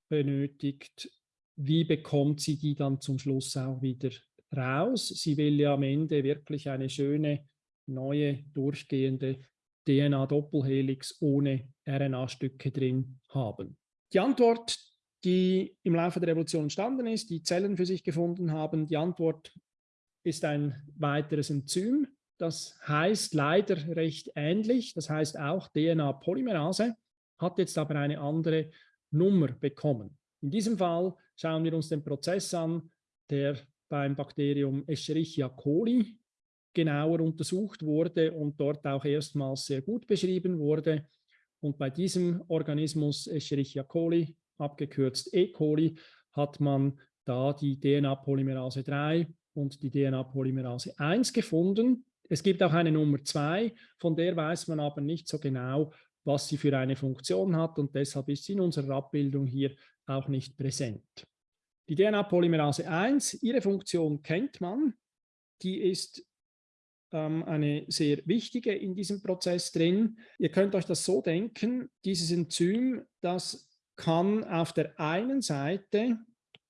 benötigt. Wie bekommt sie die dann zum Schluss auch wieder raus? Sie will ja am Ende wirklich eine schöne, neue, durchgehende DNA-Doppelhelix ohne RNA-Stücke drin haben. Die Antwort, die im Laufe der Revolution entstanden ist, die Zellen für sich gefunden haben, die Antwort ist ein weiteres Enzym. Das heißt leider recht ähnlich, das heißt auch DNA-Polymerase, hat jetzt aber eine andere Nummer bekommen. In diesem Fall schauen wir uns den Prozess an, der beim Bakterium Escherichia coli genauer untersucht wurde und dort auch erstmals sehr gut beschrieben wurde. Und bei diesem Organismus Escherichia coli, abgekürzt E. coli, hat man da die DNA-Polymerase 3 und die DNA-Polymerase 1 gefunden. Es gibt auch eine Nummer 2, von der weiß man aber nicht so genau, was sie für eine Funktion hat und deshalb ist sie in unserer Abbildung hier auch nicht präsent. Die DNA-Polymerase 1, ihre Funktion kennt man, die ist ähm, eine sehr wichtige in diesem Prozess drin. Ihr könnt euch das so denken, dieses Enzym, das kann auf der einen Seite,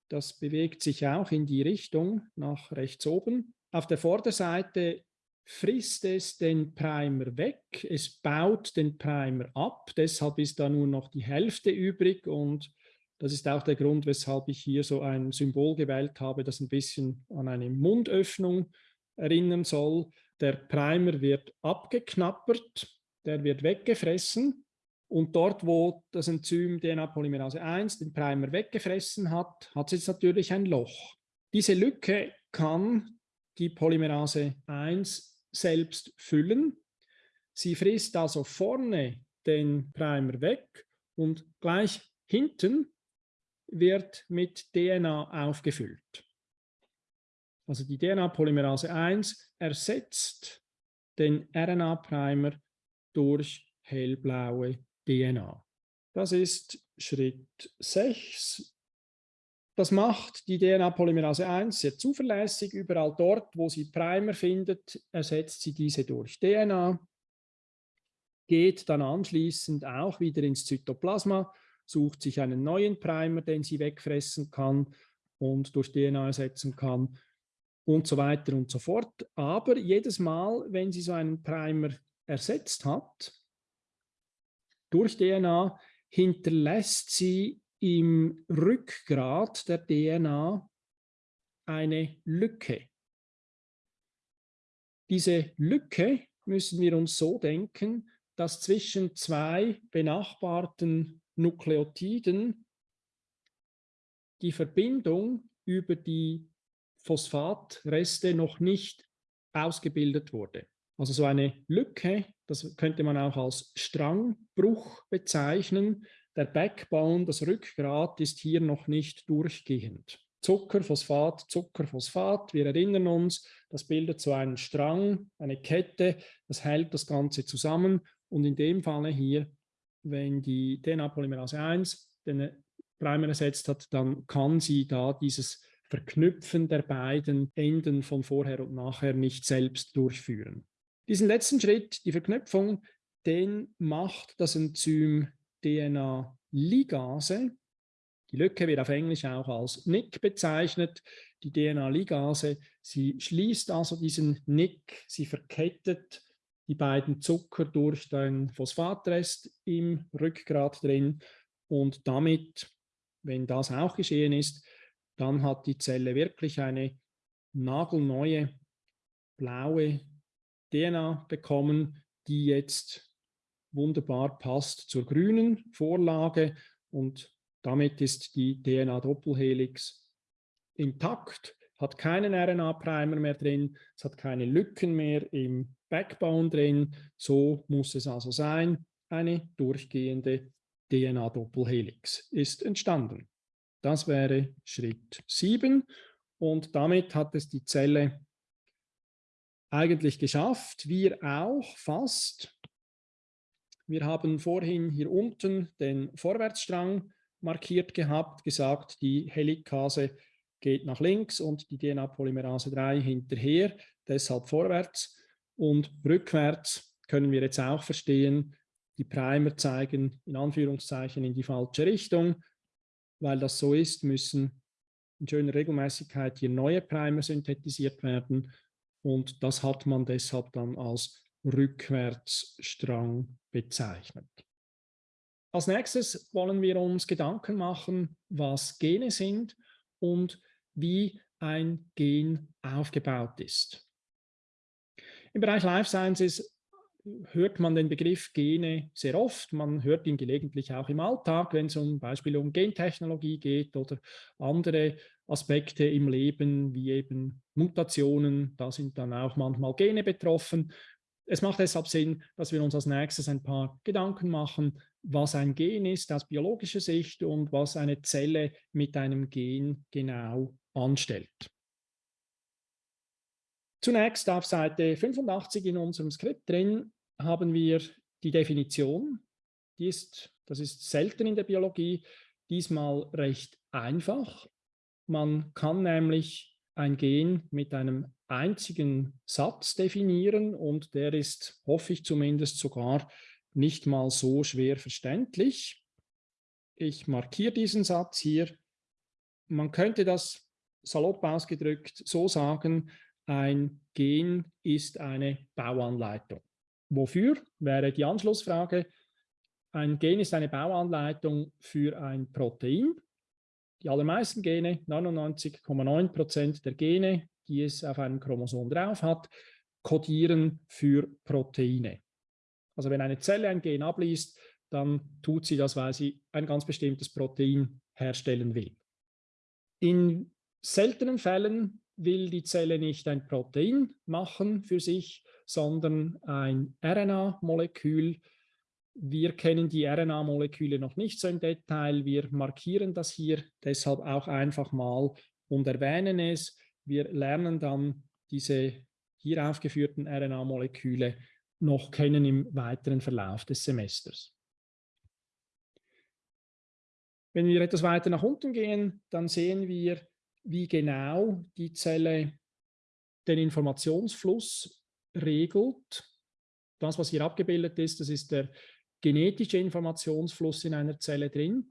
das bewegt sich auch in die Richtung nach rechts oben, auf der Vorderseite frisst es den Primer weg, es baut den Primer ab, deshalb ist da nur noch die Hälfte übrig und das ist auch der Grund, weshalb ich hier so ein Symbol gewählt habe, das ein bisschen an eine Mundöffnung erinnern soll. Der Primer wird abgeknappert, der wird weggefressen und dort, wo das Enzym DNA-Polymerase 1 den Primer weggefressen hat, hat es jetzt natürlich ein Loch. Diese Lücke kann die Polymerase 1 selbst füllen. Sie frisst also vorne den Primer weg und gleich hinten wird mit DNA aufgefüllt. Also die DNA-Polymerase 1 ersetzt den RNA-Primer durch hellblaue DNA. Das ist Schritt 6. Das macht die DNA-Polymerase 1 sehr zuverlässig. Überall dort, wo sie Primer findet, ersetzt sie diese durch DNA, geht dann anschließend auch wieder ins Zytoplasma, sucht sich einen neuen Primer, den sie wegfressen kann und durch DNA ersetzen kann und so weiter und so fort. Aber jedes Mal, wenn sie so einen Primer ersetzt hat, durch DNA, hinterlässt sie im Rückgrat der DNA eine Lücke. Diese Lücke müssen wir uns so denken, dass zwischen zwei benachbarten Nukleotiden die Verbindung über die Phosphatreste noch nicht ausgebildet wurde. Also so eine Lücke, das könnte man auch als Strangbruch bezeichnen. Der Backbone, das Rückgrat, ist hier noch nicht durchgehend. Zucker, Phosphat, Zucker, Phosphat, wir erinnern uns, das bildet so einen Strang, eine Kette, das hält das Ganze zusammen. Und in dem Falle hier, wenn die DNA-Polymerase 1 den Primer ersetzt hat, dann kann sie da dieses Verknüpfen der beiden Enden von vorher und nachher nicht selbst durchführen. Diesen letzten Schritt, die Verknüpfung, den macht das Enzym DNA-Ligase. Die Lücke wird auf Englisch auch als Nick bezeichnet. Die DNA-Ligase, sie schließt also diesen Nick, sie verkettet die beiden Zucker durch den Phosphatrest im Rückgrat drin. Und damit, wenn das auch geschehen ist, dann hat die Zelle wirklich eine nagelneue blaue DNA bekommen, die jetzt wunderbar passt zur grünen Vorlage. Und damit ist die DNA-Doppelhelix intakt, hat keinen RNA-Primer mehr drin, es hat keine Lücken mehr im Backbone drin, so muss es also sein, eine durchgehende DNA-Doppelhelix ist entstanden. Das wäre Schritt 7 und damit hat es die Zelle eigentlich geschafft. Wir auch fast. Wir haben vorhin hier unten den Vorwärtsstrang markiert gehabt, gesagt, die Helikase geht nach links und die DNA-Polymerase 3 hinterher, deshalb vorwärts. Und rückwärts können wir jetzt auch verstehen, die Primer zeigen in Anführungszeichen in die falsche Richtung weil das so ist, müssen in schöner Regelmäßigkeit hier neue Primer synthetisiert werden und das hat man deshalb dann als Rückwärtsstrang bezeichnet. Als nächstes wollen wir uns Gedanken machen, was Gene sind und wie ein Gen aufgebaut ist. Im Bereich Life Sciences hört man den Begriff Gene sehr oft. Man hört ihn gelegentlich auch im Alltag, wenn es zum Beispiel um Gentechnologie geht oder andere Aspekte im Leben, wie eben Mutationen. Da sind dann auch manchmal Gene betroffen. Es macht deshalb Sinn, dass wir uns als nächstes ein paar Gedanken machen, was ein Gen ist aus biologischer Sicht und was eine Zelle mit einem Gen genau anstellt. Zunächst auf Seite 85 in unserem Skript drin haben wir die Definition. Die ist, das ist selten in der Biologie, diesmal recht einfach. Man kann nämlich ein Gen mit einem einzigen Satz definieren und der ist, hoffe ich zumindest, sogar nicht mal so schwer verständlich. Ich markiere diesen Satz hier. Man könnte das salopp ausgedrückt so sagen, ein Gen ist eine Bauanleitung. Wofür wäre die Anschlussfrage. Ein Gen ist eine Bauanleitung für ein Protein. Die allermeisten Gene, 99,9 Prozent der Gene, die es auf einem Chromosom drauf hat, kodieren für Proteine. Also wenn eine Zelle ein Gen abliest, dann tut sie das, weil sie ein ganz bestimmtes Protein herstellen will. In seltenen Fällen will die Zelle nicht ein Protein machen für sich, sondern ein RNA-Molekül. Wir kennen die RNA-Moleküle noch nicht so im Detail. Wir markieren das hier deshalb auch einfach mal und erwähnen es. Wir lernen dann diese hier aufgeführten RNA-Moleküle noch kennen im weiteren Verlauf des Semesters. Wenn wir etwas weiter nach unten gehen, dann sehen wir, wie genau die Zelle den Informationsfluss regelt. Das, was hier abgebildet ist, das ist der genetische Informationsfluss in einer Zelle drin.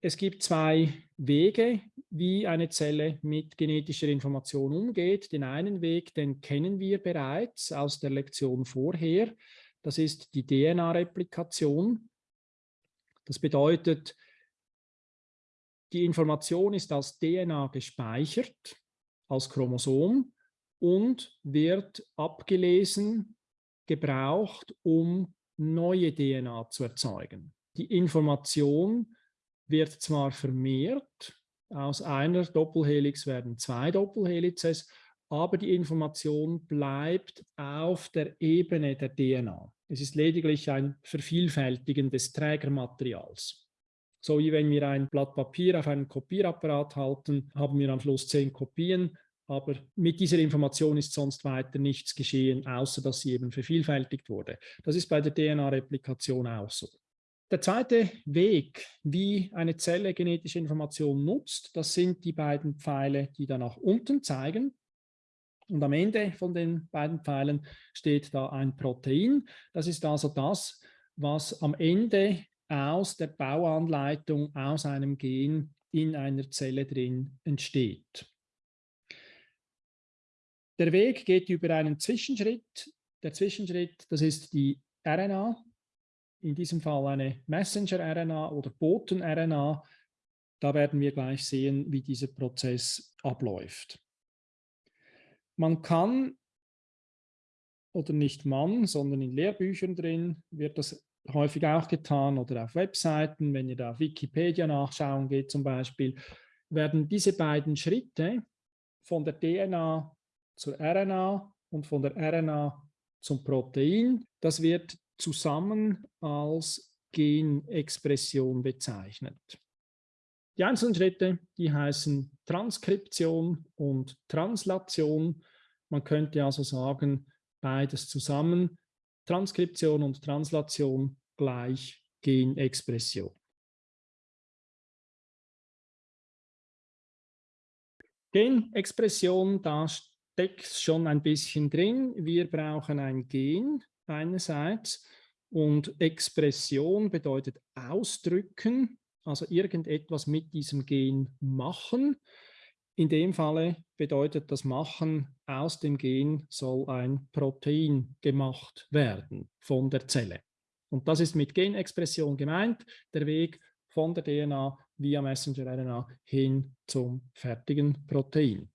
Es gibt zwei Wege, wie eine Zelle mit genetischer Information umgeht. Den einen Weg, den kennen wir bereits aus der Lektion vorher. Das ist die DNA-Replikation. Das bedeutet, die Information ist als DNA gespeichert, als Chromosom und wird abgelesen, gebraucht, um neue DNA zu erzeugen. Die Information wird zwar vermehrt, aus einer Doppelhelix werden zwei Doppelhelices, aber die Information bleibt auf der Ebene der DNA. Es ist lediglich ein Vervielfältigen des Trägermaterials. So wie wenn wir ein Blatt Papier auf einen Kopierapparat halten, haben wir am Schluss zehn Kopien, aber mit dieser Information ist sonst weiter nichts geschehen, außer dass sie eben vervielfältigt wurde. Das ist bei der DNA-Replikation auch so. Der zweite Weg, wie eine Zelle genetische Information nutzt, das sind die beiden Pfeile, die da nach unten zeigen. Und am Ende von den beiden Pfeilen steht da ein Protein. Das ist also das, was am Ende aus der Bauanleitung, aus einem Gen in einer Zelle drin entsteht. Der Weg geht über einen Zwischenschritt. Der Zwischenschritt, das ist die RNA, in diesem Fall eine Messenger-RNA oder Boten-RNA. Da werden wir gleich sehen, wie dieser Prozess abläuft. Man kann, oder nicht man, sondern in Lehrbüchern drin wird das häufig auch getan oder auf Webseiten, wenn ihr da auf Wikipedia nachschauen geht zum Beispiel, werden diese beiden Schritte von der DNA zur RNA und von der RNA zum Protein, das wird zusammen als Genexpression bezeichnet. Die einzelnen Schritte, die heißen Transkription und Translation. Man könnte also sagen, beides zusammen, Transkription und Translation gleich Genexpression. Genexpression, da steckt schon ein bisschen drin. Wir brauchen ein Gen, einerseits und Expression bedeutet ausdrücken, also irgendetwas mit diesem Gen machen. In dem Falle bedeutet das Machen aus dem Gen soll ein Protein gemacht werden von der Zelle. Und das ist mit Genexpression gemeint, der Weg von der DNA via Messenger-RNA hin zum fertigen Protein.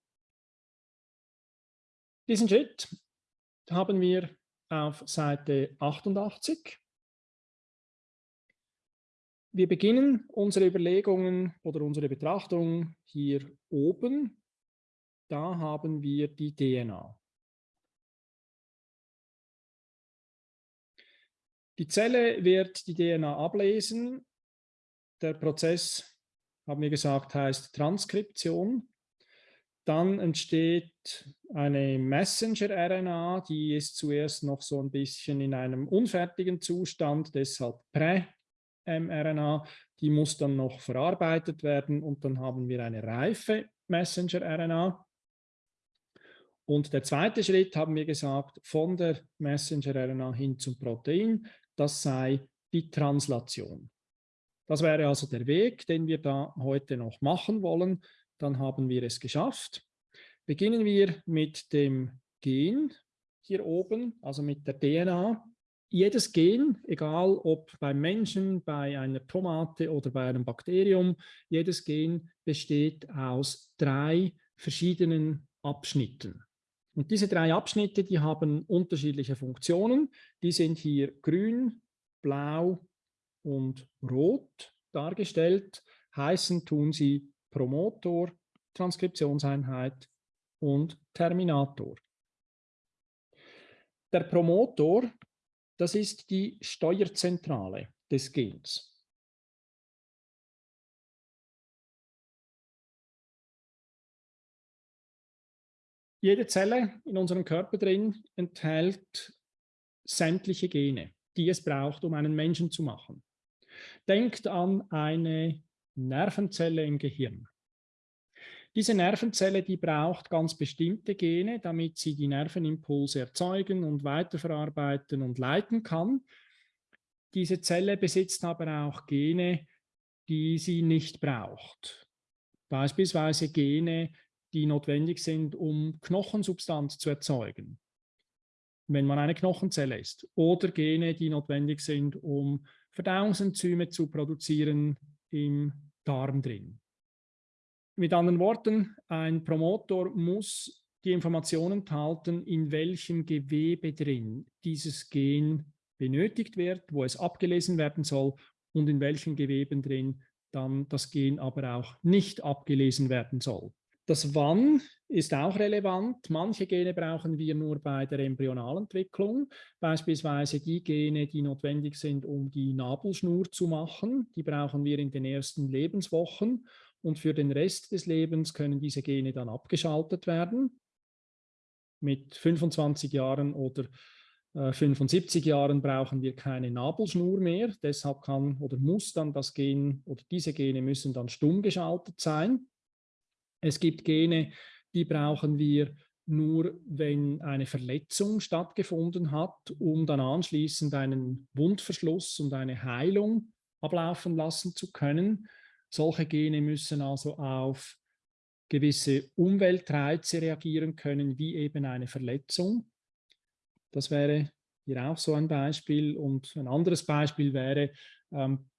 Diesen Schritt haben wir auf Seite 88. Wir beginnen unsere Überlegungen oder unsere Betrachtung hier oben. Da haben wir die DNA. Die Zelle wird die DNA ablesen. Der Prozess, haben wir gesagt, heißt Transkription. Dann entsteht eine Messenger-RNA, die ist zuerst noch so ein bisschen in einem unfertigen Zustand, deshalb Prä-mRNA. Die muss dann noch verarbeitet werden und dann haben wir eine reife Messenger-RNA. Und der zweite Schritt, haben wir gesagt, von der Messenger-RNA hin zum Protein, das sei die Translation. Das wäre also der Weg, den wir da heute noch machen wollen dann haben wir es geschafft. Beginnen wir mit dem Gen hier oben, also mit der DNA. Jedes Gen, egal ob beim Menschen, bei einer Tomate oder bei einem Bakterium, jedes Gen besteht aus drei verschiedenen Abschnitten. Und diese drei Abschnitte, die haben unterschiedliche Funktionen. Die sind hier grün, blau und rot dargestellt. Heißen tun sie Promotor, Transkriptionseinheit und Terminator. Der Promotor, das ist die Steuerzentrale des Gens. Jede Zelle in unserem Körper drin enthält sämtliche Gene, die es braucht, um einen Menschen zu machen. Denkt an eine Nervenzelle im Gehirn. Diese Nervenzelle, die braucht ganz bestimmte Gene, damit sie die Nervenimpulse erzeugen und weiterverarbeiten und leiten kann. Diese Zelle besitzt aber auch Gene, die sie nicht braucht. Beispielsweise Gene, die notwendig sind, um Knochensubstanz zu erzeugen, wenn man eine Knochenzelle ist. Oder Gene, die notwendig sind, um Verdauungsenzyme zu produzieren im Darm drin. Mit anderen Worten, ein Promotor muss die Informationen enthalten, in welchem Gewebe drin dieses Gen benötigt wird, wo es abgelesen werden soll und in welchen Geweben drin dann das Gen aber auch nicht abgelesen werden soll. Das Wann ist auch relevant. Manche Gene brauchen wir nur bei der Embryonalentwicklung, beispielsweise die Gene, die notwendig sind, um die Nabelschnur zu machen. Die brauchen wir in den ersten Lebenswochen und für den Rest des Lebens können diese Gene dann abgeschaltet werden. Mit 25 Jahren oder 75 äh, Jahren brauchen wir keine Nabelschnur mehr. Deshalb kann oder muss dann das Gen oder diese Gene müssen dann stumm geschaltet sein. Es gibt Gene, die brauchen wir nur, wenn eine Verletzung stattgefunden hat, um dann anschließend einen Wundverschluss und eine Heilung ablaufen lassen zu können. Solche Gene müssen also auf gewisse Umweltreize reagieren können, wie eben eine Verletzung. Das wäre hier auch so ein Beispiel. Und ein anderes Beispiel wäre, ähm,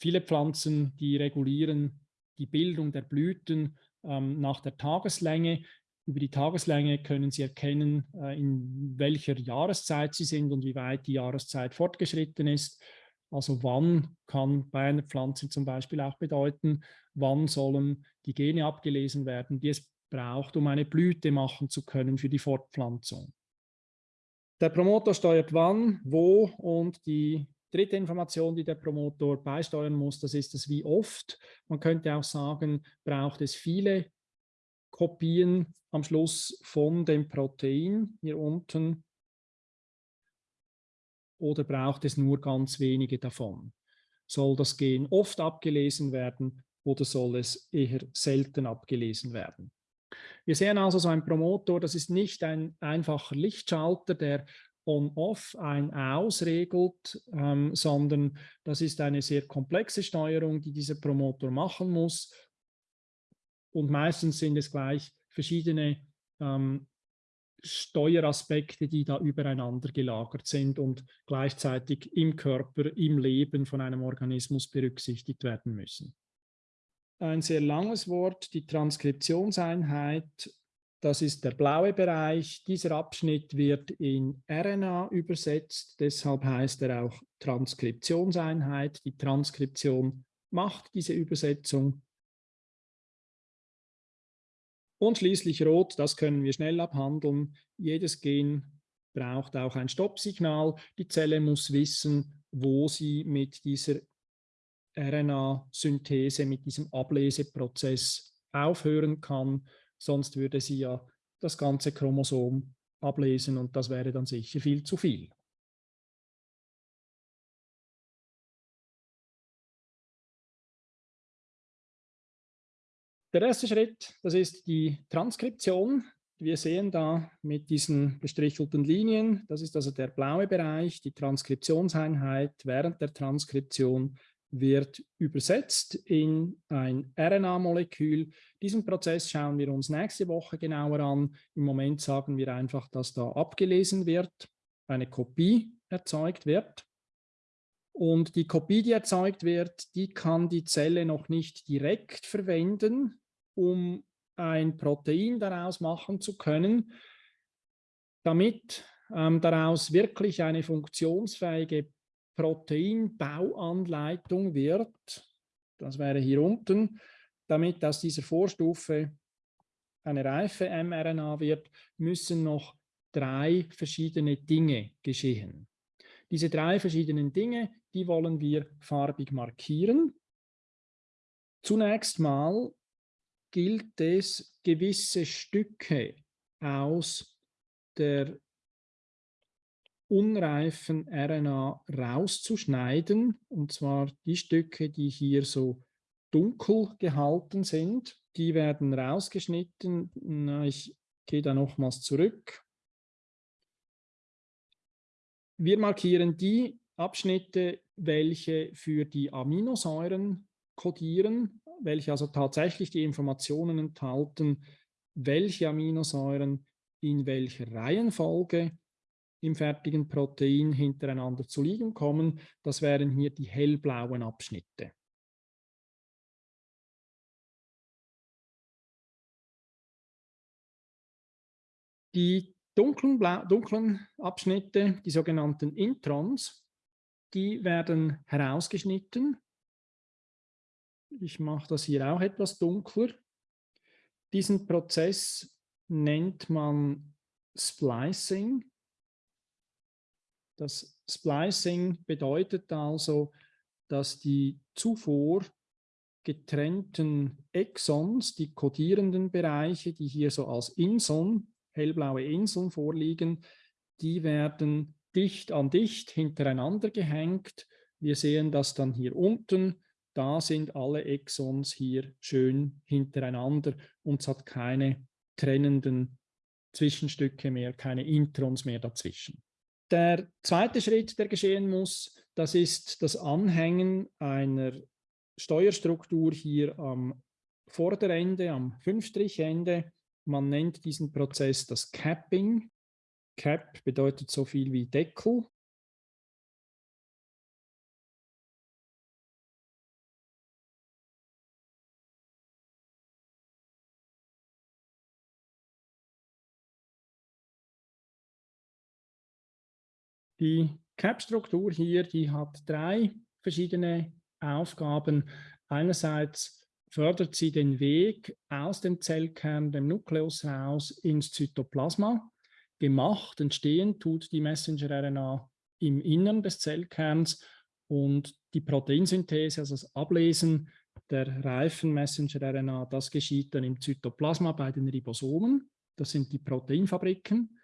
viele Pflanzen, die regulieren die Bildung der Blüten ähm, nach der Tageslänge. Über die Tageslänge können Sie erkennen, äh, in welcher Jahreszeit Sie sind und wie weit die Jahreszeit fortgeschritten ist. Also wann kann bei einer Pflanze zum Beispiel auch bedeuten, wann sollen die Gene abgelesen werden, die es braucht, um eine Blüte machen zu können für die Fortpflanzung. Der Promoter steuert wann, wo und die dritte Information, die der Promotor beisteuern muss, das ist das wie oft. Man könnte auch sagen, braucht es viele Kopien am Schluss von dem Protein hier unten oder braucht es nur ganz wenige davon? Soll das Gen oft abgelesen werden oder soll es eher selten abgelesen werden? Wir sehen also so ein Promotor, das ist nicht ein einfacher Lichtschalter, der On-Off ein Aus regelt, ähm, sondern das ist eine sehr komplexe Steuerung, die dieser Promotor machen muss. Und meistens sind es gleich verschiedene ähm, Steueraspekte, die da übereinander gelagert sind und gleichzeitig im Körper, im Leben von einem Organismus berücksichtigt werden müssen. Ein sehr langes Wort, die Transkriptionseinheit das ist der blaue Bereich. Dieser Abschnitt wird in RNA übersetzt. Deshalb heißt er auch Transkriptionseinheit. Die Transkription macht diese Übersetzung. Und schließlich rot, das können wir schnell abhandeln. Jedes Gen braucht auch ein Stoppsignal. Die Zelle muss wissen, wo sie mit dieser RNA-Synthese, mit diesem Ableseprozess aufhören kann sonst würde sie ja das ganze Chromosom ablesen und das wäre dann sicher viel zu viel. Der erste Schritt, das ist die Transkription. Wir sehen da mit diesen bestrichelten Linien, das ist also der blaue Bereich, die Transkriptionseinheit während der Transkription wird übersetzt in ein RNA-Molekül. Diesen Prozess schauen wir uns nächste Woche genauer an. Im Moment sagen wir einfach, dass da abgelesen wird, eine Kopie erzeugt wird. Und die Kopie, die erzeugt wird, die kann die Zelle noch nicht direkt verwenden, um ein Protein daraus machen zu können. Damit ähm, daraus wirklich eine funktionsfähige Proteinbauanleitung wird, das wäre hier unten, damit aus dieser Vorstufe eine reife mRNA wird, müssen noch drei verschiedene Dinge geschehen. Diese drei verschiedenen Dinge, die wollen wir farbig markieren. Zunächst mal gilt es, gewisse Stücke aus der unreifen RNA rauszuschneiden, und zwar die Stücke, die hier so dunkel gehalten sind. Die werden rausgeschnitten. Ich gehe da nochmals zurück. Wir markieren die Abschnitte, welche für die Aminosäuren kodieren, welche also tatsächlich die Informationen enthalten, welche Aminosäuren in welcher Reihenfolge im fertigen Protein hintereinander zu liegen kommen. Das wären hier die hellblauen Abschnitte. Die dunklen, dunklen Abschnitte, die sogenannten Introns, die werden herausgeschnitten. Ich mache das hier auch etwas dunkler. Diesen Prozess nennt man Splicing. Das Splicing bedeutet also, dass die zuvor getrennten Exons, die kodierenden Bereiche, die hier so als Inseln hellblaue Inseln vorliegen, die werden dicht an dicht hintereinander gehängt. Wir sehen das dann hier unten. Da sind alle Exons hier schön hintereinander und es hat keine trennenden Zwischenstücke mehr, keine Introns mehr dazwischen. Der zweite Schritt, der geschehen muss, das ist das Anhängen einer Steuerstruktur hier am Vorderende, am Fünfstrichende. Man nennt diesen Prozess das Capping. Cap bedeutet so viel wie Deckel. Die Cap-Struktur hier, die hat drei verschiedene Aufgaben. Einerseits fördert sie den Weg aus dem Zellkern, dem Nukleus raus ins Zytoplasma. Gemacht, entstehen tut die Messenger-RNA im Innern des Zellkerns und die Proteinsynthese, also das Ablesen der reifen Messenger-RNA, das geschieht dann im Zytoplasma bei den Ribosomen. Das sind die Proteinfabriken.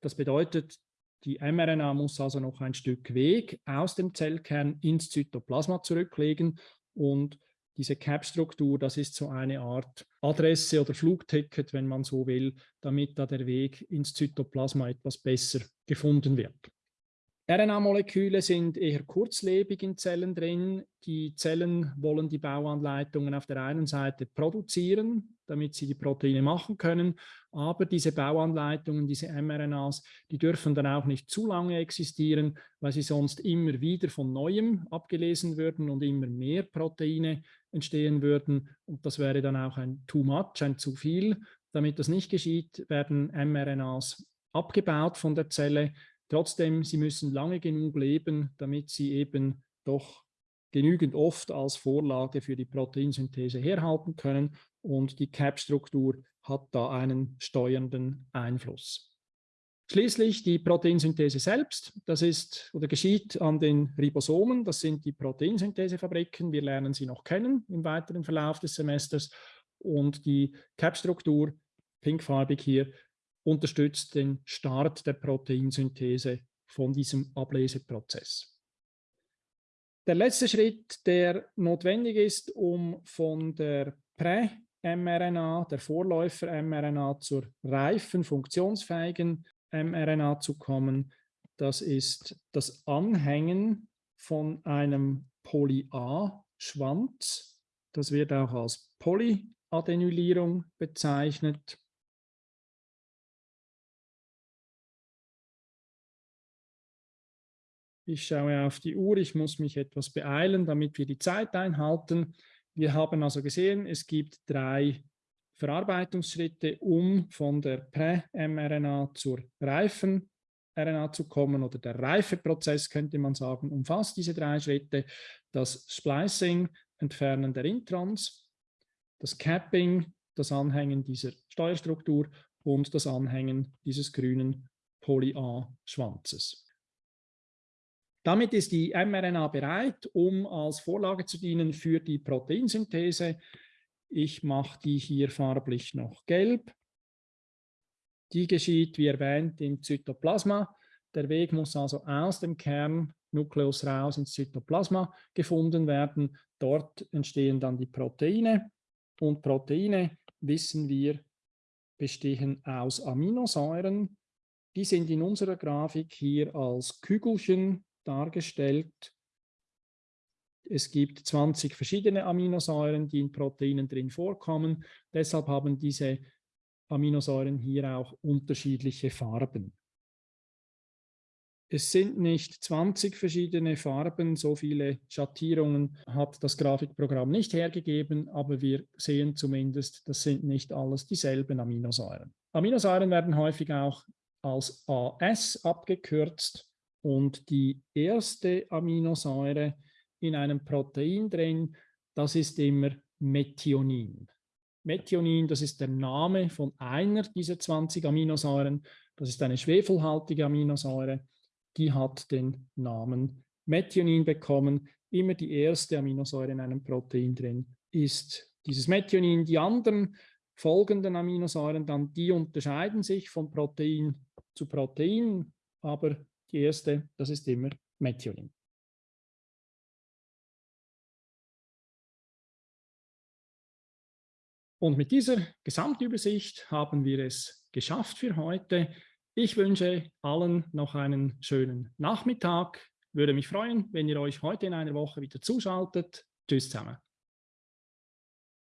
Das bedeutet, die mRNA muss also noch ein Stück Weg aus dem Zellkern ins Zytoplasma zurücklegen und diese Cap-Struktur, das ist so eine Art Adresse oder Flugticket, wenn man so will, damit da der Weg ins Zytoplasma etwas besser gefunden wird. RNA-Moleküle sind eher kurzlebig in Zellen drin. Die Zellen wollen die Bauanleitungen auf der einen Seite produzieren, damit sie die Proteine machen können, aber diese Bauanleitungen, diese mRNAs, die dürfen dann auch nicht zu lange existieren, weil sie sonst immer wieder von Neuem abgelesen würden und immer mehr Proteine entstehen würden. Und das wäre dann auch ein too much, ein zu viel. Damit das nicht geschieht, werden mRNAs abgebaut von der Zelle, Trotzdem, sie müssen lange genug leben, damit sie eben doch genügend oft als Vorlage für die Proteinsynthese herhalten können und die CAP-Struktur hat da einen steuernden Einfluss. Schließlich die Proteinsynthese selbst, das ist oder geschieht an den Ribosomen, das sind die Proteinsynthesefabriken, wir lernen sie noch kennen im weiteren Verlauf des Semesters und die CAP-Struktur, pinkfarbig hier, unterstützt den Start der Proteinsynthese von diesem Ableseprozess. Der letzte Schritt, der notwendig ist, um von der Prä-mRNA, der Vorläufer-mRNA zur reifen, funktionsfähigen mRNA zu kommen, das ist das Anhängen von einem Poly-A-Schwanz. Das wird auch als Polyadenylierung bezeichnet. Ich schaue auf die Uhr, ich muss mich etwas beeilen, damit wir die Zeit einhalten. Wir haben also gesehen, es gibt drei Verarbeitungsschritte, um von der Prä-mRNA zur reifen RNA zu kommen oder der Reifeprozess, könnte man sagen, umfasst diese drei Schritte. Das Splicing, Entfernen der Introns, das Capping, das Anhängen dieser Steuerstruktur und das Anhängen dieses grünen Poly-A-Schwanzes. Damit ist die mRNA bereit, um als Vorlage zu dienen für die Proteinsynthese. Ich mache die hier farblich noch gelb. Die geschieht, wie erwähnt, im Zytoplasma. Der Weg muss also aus dem Kernnukleus raus ins Zytoplasma gefunden werden. Dort entstehen dann die Proteine. Und Proteine, wissen wir, bestehen aus Aminosäuren. Die sind in unserer Grafik hier als Kügelchen dargestellt. Es gibt 20 verschiedene Aminosäuren, die in Proteinen drin vorkommen. Deshalb haben diese Aminosäuren hier auch unterschiedliche Farben. Es sind nicht 20 verschiedene Farben, so viele Schattierungen hat das Grafikprogramm nicht hergegeben, aber wir sehen zumindest, das sind nicht alles dieselben Aminosäuren. Aminosäuren werden häufig auch als AS abgekürzt und die erste Aminosäure in einem Protein drin, das ist immer Methionin. Methionin, das ist der Name von einer dieser 20 Aminosäuren. Das ist eine schwefelhaltige Aminosäure. Die hat den Namen Methionin bekommen. Immer die erste Aminosäure in einem Protein drin ist dieses Methionin. Die anderen folgenden Aminosäuren dann, die unterscheiden sich von Protein zu Protein, aber die erste, das ist immer Methionin. Und mit dieser Gesamtübersicht haben wir es geschafft für heute. Ich wünsche allen noch einen schönen Nachmittag. Würde mich freuen, wenn ihr euch heute in einer Woche wieder zuschaltet. Tschüss zusammen.